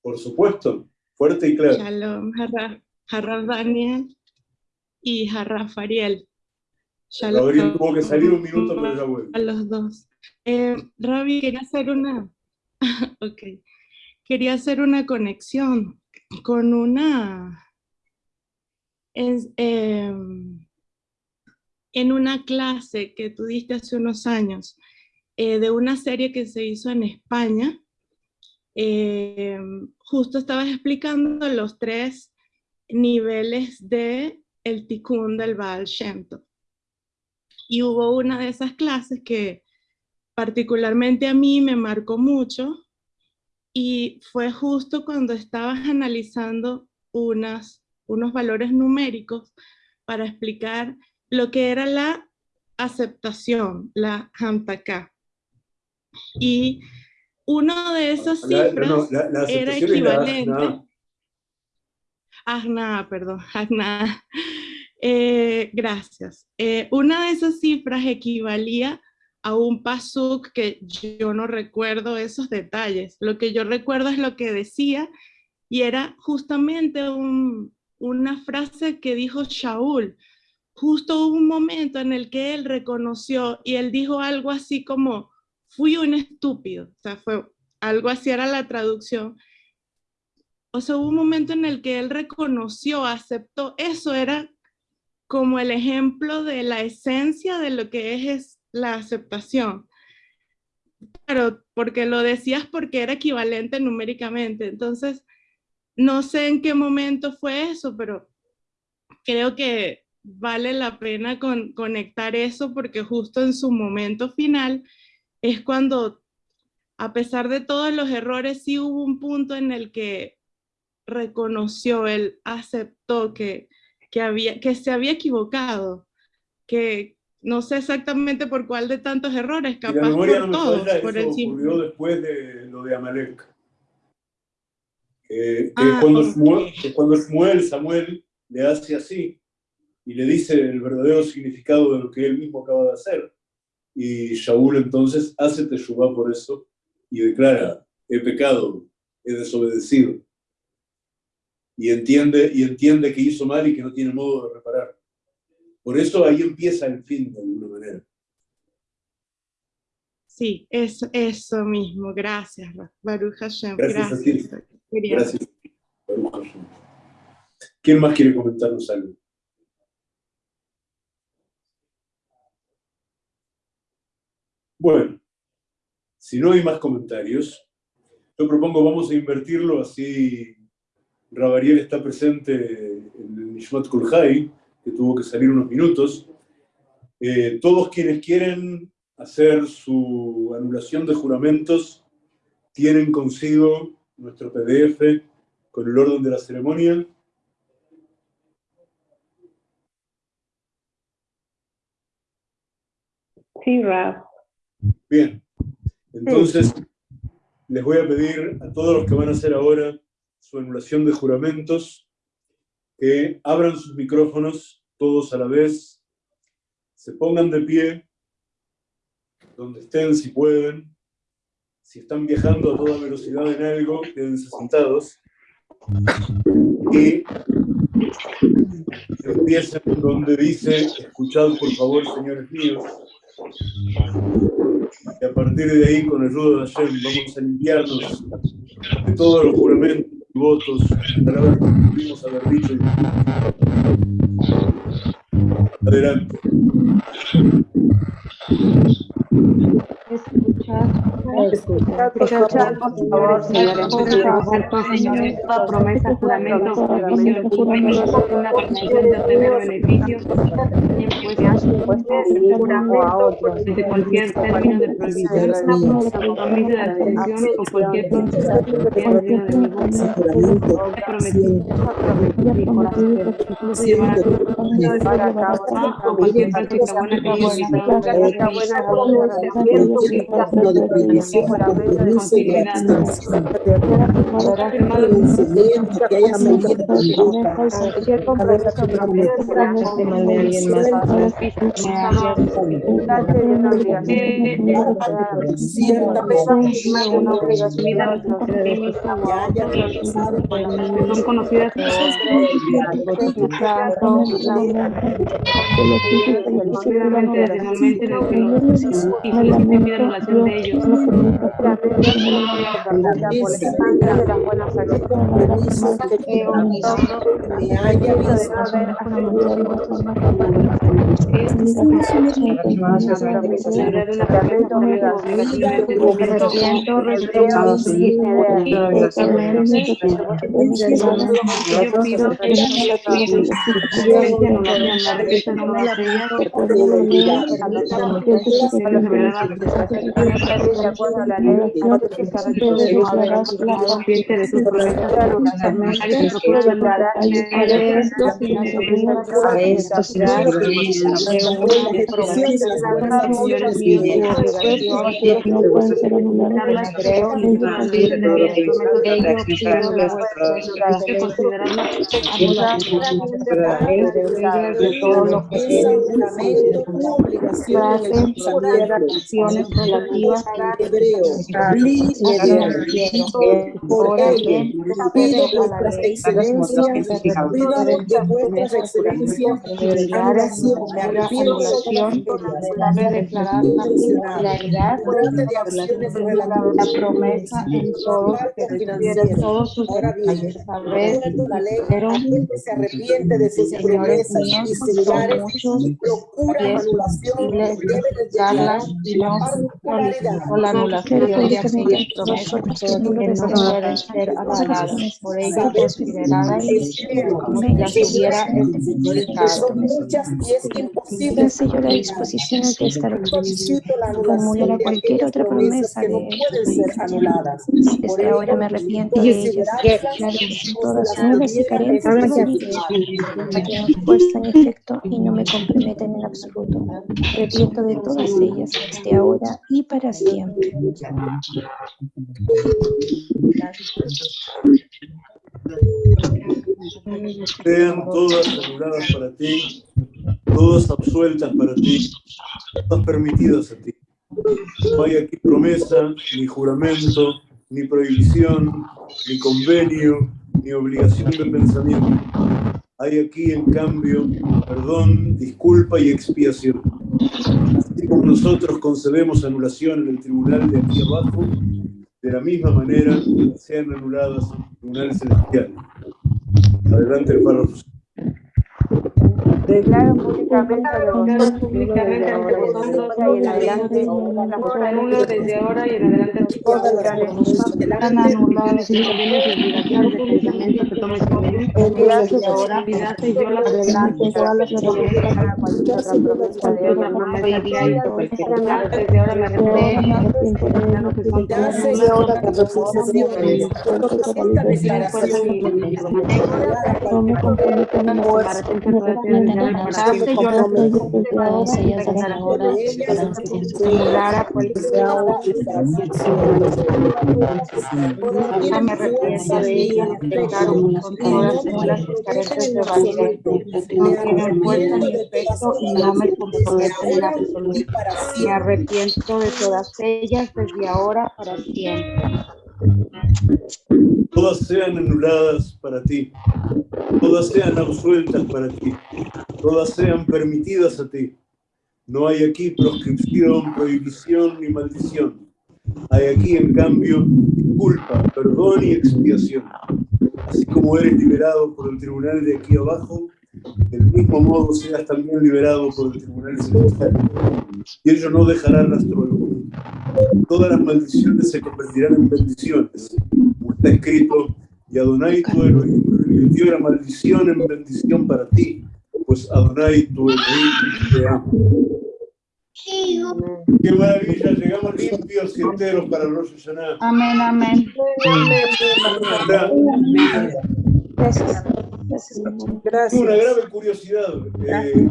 Por supuesto, fuerte y claro.
Shalom, Jarra, Daniel y Jarra Fariel.
Shalom. tuvo que salir un minuto, pero ya vuelve.
A los dos. Eh, Rabi, quería hacer una... (laughs) ok quería hacer una conexión con una... Em, en una clase que tú diste hace unos años, eh, de una serie que se hizo en España, em, justo estabas explicando los tres niveles de el tikkun del Baal Shem Y hubo una de esas clases que particularmente a mí me marcó mucho, y fue justo cuando estabas analizando unas, unos valores numéricos para explicar lo que era la aceptación, la Hamtaka. Y una de esas cifras era equivalente... Agna, perdón, (laughs) Agna. Eh, gracias. Eh, una de esas cifras equivalía a un pasuk que yo no recuerdo esos detalles. Lo que yo recuerdo es lo que decía y era justamente una frase que dijo Shaul. Justo hubo un momento en el que él reconoció y él dijo algo así como, fui un estúpido. O sea, fue algo así era la traducción. O sea, hubo un momento en el que él reconoció, aceptó. Eso era como el ejemplo de la esencia de lo que es la aceptación. Claro, porque lo decías porque era equivalente numéricamente. Entonces, no sé en qué momento fue eso, pero creo que vale la pena con, conectar eso porque justo en su momento final es cuando, a pesar de todos los errores, sí hubo un punto en el que reconoció, él aceptó que, que, había, que se había equivocado, que, no sé exactamente por cuál de tantos errores, capaz por todos. por
eso ocurrió después de lo de Amalek. Que, ah, cuando, Shmuel, Samuel le hace así y le dice el verdadero significado de lo que él mismo acaba de hacer. Y Shaul entonces hace teshuvah por eso y declara, he pecado, he desobedecido. Y entiende, y entiende que hizo mal y que no tiene modo de reparar. Por eso ahí empieza el fin, de alguna manera.
Sí, es eso mismo. Gracias, Baruch Hashem.
Gracias. Gracias. Baruch Hashem. ¿Quién más quiere comentarnos algo? Bueno, si no hay más comentarios, yo propongo vamos a invertirlo así Rabariel está presente en el Nishmat Kulhai, que tuvo que salir unos minutos. Eh, todos quienes quieren hacer su anulación de juramentos tienen consigo nuestro PDF con el orden de la ceremonia.
Sí, Rab.
Bien, entonces les voy a pedir a todos los que van a hacer ahora su anulación de juramentos que abran sus micrófonos todos a la vez, se pongan de pie, donde estén si pueden, si están viajando a toda velocidad en algo, quédense sentados. y empieza donde dice, escuchad por favor, señores míos, y a partir de ahí, con ayuda de Hashem, vamos a limpiarnos de todos los juramentos y votos para pudimos haber dicho. Adelante.
Escuchar, por favor, señores, señores, toda promesa, juramento, provisión, una permisión de obtener beneficios, juramento desde cualquier término de prohibición, compromiso de atención o cualquier de o cualquier práctica buena que yo
de prohibición, compromiso y. Conocimiento que haya salido de boca. Mal de alguien más.
Ciertamente son conocidas posiblemente adicionalmente en el que los y soliciten anulación de ellos.
haya
de acuerdo a la ley, de sus promesas a estos
todo lo que
acciones relativas
hebreo, por ello, pido vuestras excelencias, pido de vuestras excelencias, me arrepiento
de declarar la claridad la promesa en todos todos sus detalles. Saber, pero
se arrepiente de sus promesas y similares, procura anulación, debe y no
o la anulación de aquellas promesas que no pueden ser por como si las hubiera explicado.
El sello de disposición de esta resolución acumulará cualquier otra promesa de Desde ahora me arrepiento de ellas, todas nuevas y carentes de puesta en efecto y no me comprometen en absoluto. Arrepiento de todas ellas desde ahora y para siempre.
Sean todas anuladas para ti, todas absueltas para ti, todas permitidas a ti. No hay aquí promesa, ni juramento, ni prohibición, ni convenio, ni obligación de pensamiento. Hay aquí, en cambio, perdón, disculpa y expiación. Así como nosotros concedemos anulación en el tribunal de aquí abajo, de la misma manera sean anuladas en el tribunal celestial. Adelante el párrafo.
Declaro públicamente públicamente ante vosotros y en adelante desde ahora y en adelante todas las anuladas y obligaciones de pensamiento que tomes conmigo desde ahora. Y yo las adelante todas las promesa de otra promesa desde ahora me arrepiento que son todas
Hace ahora que esta declaración
no me comprometo en la
me arrepiento de ella, con todas Me arrepiento de todas ellas desde ahora para siempre.
Todas sean anuladas para ti, todas sean absueltas para ti, todas sean permitidas a ti. No hay aquí proscripción, prohibición ni maldición. Hay aquí, en cambio, culpa, perdón y expiación. Así como eres liberado por el tribunal de aquí abajo, del mismo modo seas también liberado por el tribunal celestial. Y ello no dejará rastro alguno. Todas las maldiciones se convertirán en bendiciones, como está escrito, y Adonai tu Elohim revirtió la maldición en bendición para ti, pues Adonai tu Elohim te ama. Qué maravilla, llegamos limpios y enteros para Rosh Hashanah.
Amén, amén.
Gracias.
Gracias. Una grave curiosidad. Eh,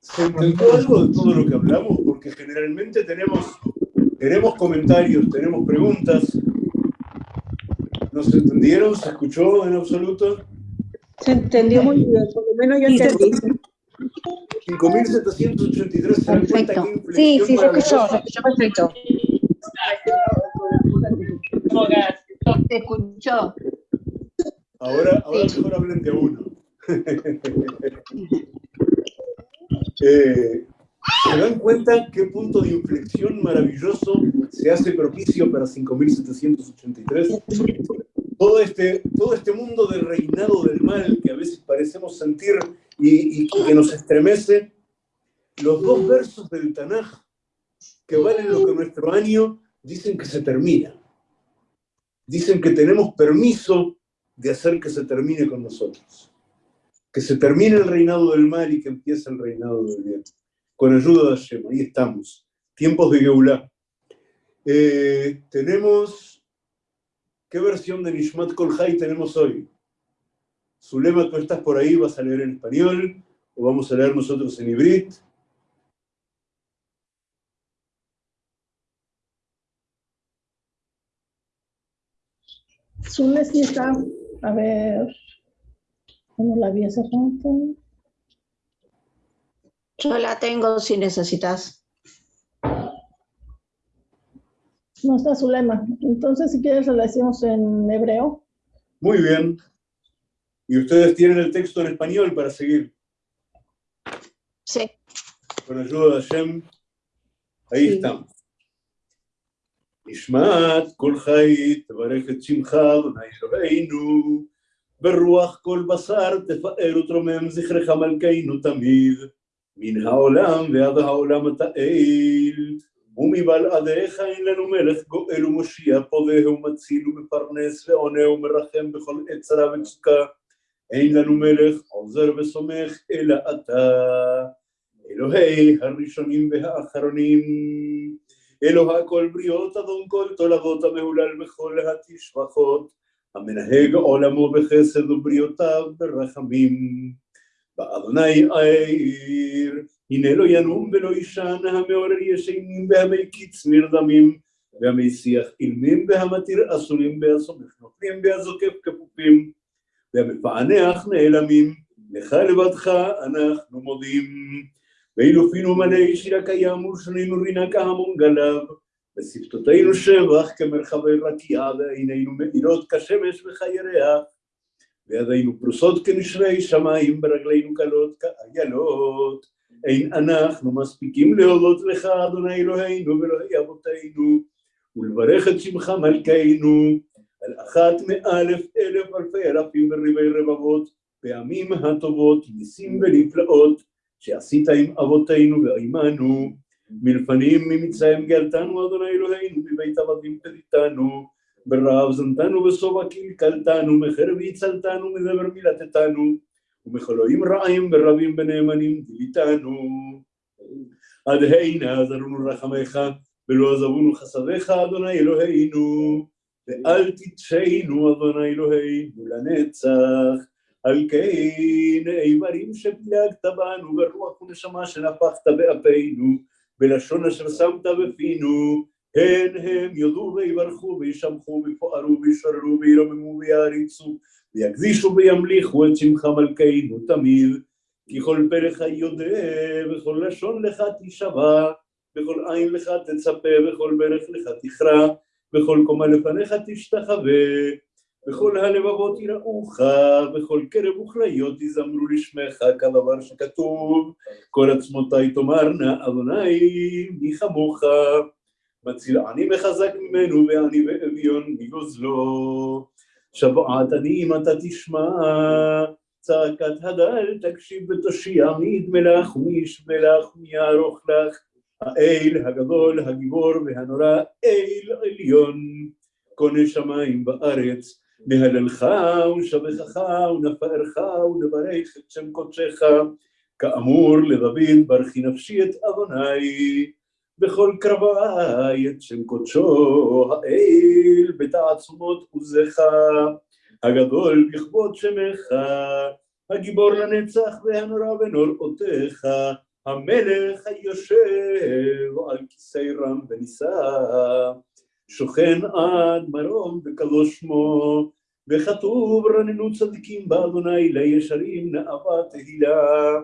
¿Se entendió algo de todo lo que hablamos? Porque generalmente tenemos, tenemos comentarios, tenemos preguntas. ¿No se entendieron? ¿Se escuchó en absoluto?
Se entendió muy bien, por lo menos yo entendí.
5.783 se dan cuenta que
Sí, sí, se escuchó, se escuchó perfecto.
Se escuchó.
Ahora, ahora mejor hablen de uno. (laughs) eh, ¿Se dan cuenta qué punto de inflexión maravilloso se hace propicio para 5.783? Todo este, todo este mundo de reinado del mal que a veces parecemos sentir y, y que nos estremece, los dos versos del Tanaj que valen lo que nuestro año dicen que se termina. Dicen que tenemos permiso de hacer que se termine con nosotros. Que se termine el reinado del mal y que empiece el reinado del bien. Con ayuda de Hashem, ahí estamos. Tiempos de Geulah. Eh, tenemos, ¿qué versión de Nishmat Kolhai tenemos hoy? Zulema, tú estás por ahí, vas a leer en español, o vamos a leer nosotros en hibrit.
Zule sí está a ver, ¿cómo la vi hace?
Yo la tengo si necesitas.
No está su lema. Entonces, si quieres, la decimos en hebreo.
Muy bien. ¿Y ustedes tienen el texto en español para seguir?
Sí.
Con ayuda de Hashem. Ahí
Sí.
estamos. נשמעת כל חי, תברך את שמך, אדוני אלוהינו, ברוח כל בשר תפאר ותרומם זכרך מלכנו תמיד, מן העולם ועד העולם אתה אל, ומבלעדיך אין לנו מלך גואל ומושיע, פודה ומציל ומפרנס ועונה ומרחם בכל עת צרה וצוקה, אין לנו מלך עוזר וסומך אלא אתה, אלוהי הראשונים והאחרונים. אלוה כל בריות, אדון כל תולדות המהולל בכל התשבחות, המנהג עולמו בחסד ובריאותיו ברחמים. באדוני העיר, הנה לא ינום ולא יישן, המעורר ישנים והמי קיץ נרדמים, והמי שיח אילמים והמתיר אסורים והסומך נופלים והזוקף כפופים, והמפענח נעלמים, לך לבדך אנחנו מודים. ואילו פינו מלא שיר הקיים ושנינו רינה כהמון גליו, ושפתותינו שבח כמרחבי רקיע, ועינינו מאירות כשמש וכירח, וידינו פרוסות כנשרי שמיים, ברגלינו קלות כאיילות. אין אנחנו מספיקים להודות לך, אדוני אלוהינו ואלוהי אבותינו, ולברך את שמך מלכנו, על אחת מאלף אלף אלפי אלפים וריבי רבבות, פעמים הטובות, ניסים ונפלאות, שעשית עם אבותינו ועמנו, מלפנים ממצרים גאלתנו, אדוני אלוהינו, מבית עבדים פדיתנו, ברעב זנתנו בשובע קלקלתנו, מחרב הצלתנו, מדבר מילתתנו, ומחולואים רעים ורבים ונאמנים דיליתנו. עד הנה עזרנו רחמך, ולא עזבונו חסדיך, אדוני אלוהינו, ואל תתשנו, אדוני אלוהינו, לנצח. על כן איברים שפילגת בנו, ורוח ונשמה שנפחת באפינו, בלשון אשר שמת בפינו, הן הם יודו ויברכו וישמחו ויפוארו וישררו וירוממו ויעריצו, ויקדישו וימליכו את שמך מלכנו תמיד, כי כל פרח יודע, וכל לשון לך תשבע, וכל עין לך תצפה, וכל ברך לך תכרע, בכל קומה לפניך תשתחווה, בכל הלבבות יראוך, בכל קרב וכליות יזמרו לשמך, כדבר שכתוב, כל עצמותיי תאמרנה, אדוני מי כמוך, מציל עני מחזק ממנו, ועני ואביון מגוזלו. שבעת עניים אתה תשמע, צעקת הדל תקשיב ותושיע, מי ידמה לך ומי ישבה לך ומי יערוך לך, האל הגדול, הגיבור והנורא, אל עליון, קונה שמיים בארץ, מהללך ושבחך ונפארך ונברך את שם קודשך, כאמור לדוד ברכי נפשי את אדוני, בכל קרבי את שם קודשו האל בתעצומות עוזך, הגדול בכבוד שמך, הגיבור לנצח והנורא בנוראותיך, המלך היושב על כיסא רם ונישא, שוכן עד מרום וקדוש שמו, וכתוב רננו צדיקים באדוני לישרים נאווה תהילה,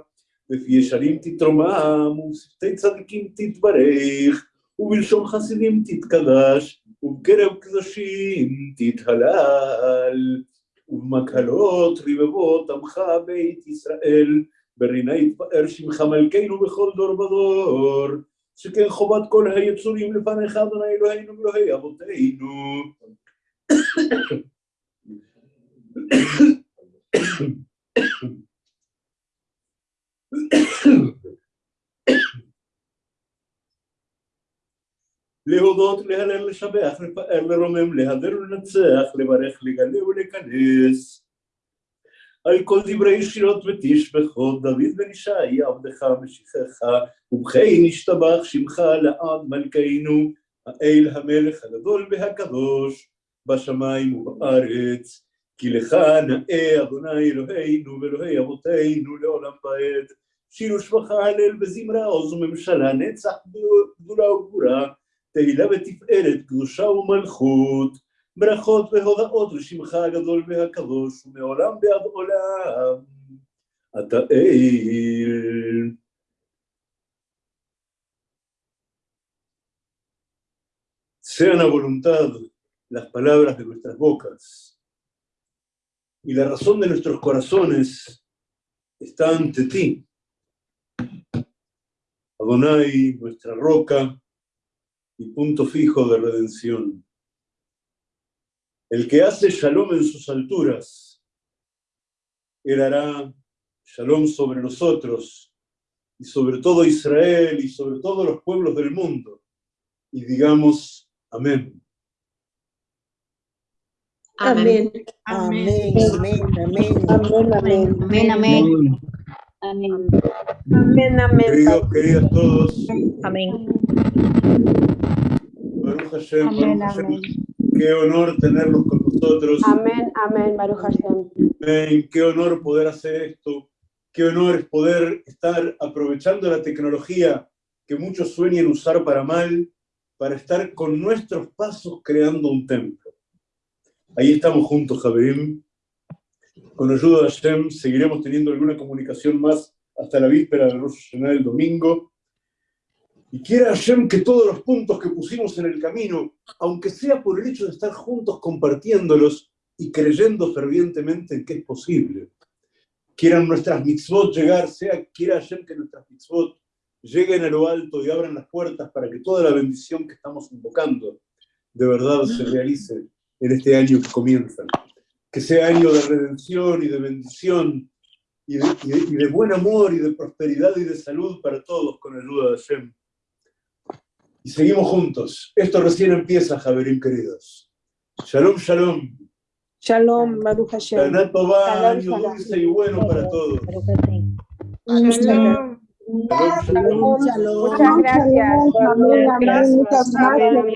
בפי ישרים תתרומם ובשפתי צדיקים תתברך, ובלשון חסידים תתקדש, ובקרב קדושים תתהלל, ובמקהלות רבבות עמך בית ישראל, ברינה יתפאר שמך מלכנו בכל דור ודור, שכן חובת כל היצורים לפניך אדוני אלוהינו ואלוהי אבותינו. להודות, להלל, לשבח, לפאר, לרומם, להדר ולנצח, לברך, לגלה ולכנס. על כל דברי שירות ותשבחות, דוד בן ישי, עבדך משיחך, ובכן ישתבח שמך לעד מלכנו, האל המלך הגדול והקדוש, בשמיים ובארץ, כי לך נאה אדוני אלוהינו ואלוהי אבותינו לעולם ועד, שיר ושבחה הלל וזמרה עוז וממשלה, נצח גדולה וגבורה, תהילה ותפארת, קדושה ומלכות, ברכות והודאות לשמך הגדול והקדוש, ומעולם ועד עולם, אתה אל. Sean a voluntad las palabras de nuestras bocas y la razón de nuestros corazones está ante ti. Adonai, nuestra roca y punto fijo de redención. El que hace shalom en sus alturas, él hará shalom sobre nosotros y sobre todo Israel y sobre todos los pueblos del mundo. Y digamos, amén.
Amén.
Amén.
Amén. Amén. Amén. Amén.
Amén, amén.
Amén.
Amén. Amén.
Queridos, queridas todos,
Amén.
Baruch Hashem,
Amén,
Baruch Hashem,
amén.
qué honor tenerlos con nosotros.
Amén, amén, Baruch Hashem.
Amén. Qué honor poder hacer esto. Qué honor es poder estar aprovechando la tecnología que muchos sueñan usar para mal, para estar con nuestros pasos creando un templo. Ahí estamos juntos, Javier. Con ayuda de Hashem seguiremos teniendo alguna comunicación más hasta la víspera del Rosh Hashanah del domingo. Y quiera Hashem que todos los puntos que pusimos en el camino, aunque sea por el hecho de estar juntos compartiéndolos y creyendo fervientemente en que es posible, quieran nuestras mitzvot llegar, sea quiera Hashem que nuestras mitzvot lleguen a lo alto y abran las puertas para que toda la bendición que estamos invocando de verdad se realice en este año que comienza. Que sea año de redención y de bendición y de, y de- y de buen amor y de prosperidad y de salud para todos con ayuda de Hashem. Y seguimos juntos. Esto recién empieza, Javerín queridos. Shalom, shalom.
Shalom, Baruch Hashem.
Tová,
Shalom,
año
shalom.
dulce y bueno para todos.
Shalom.
Shalom, shalom.
Muchas gracias.
Muchas gracias.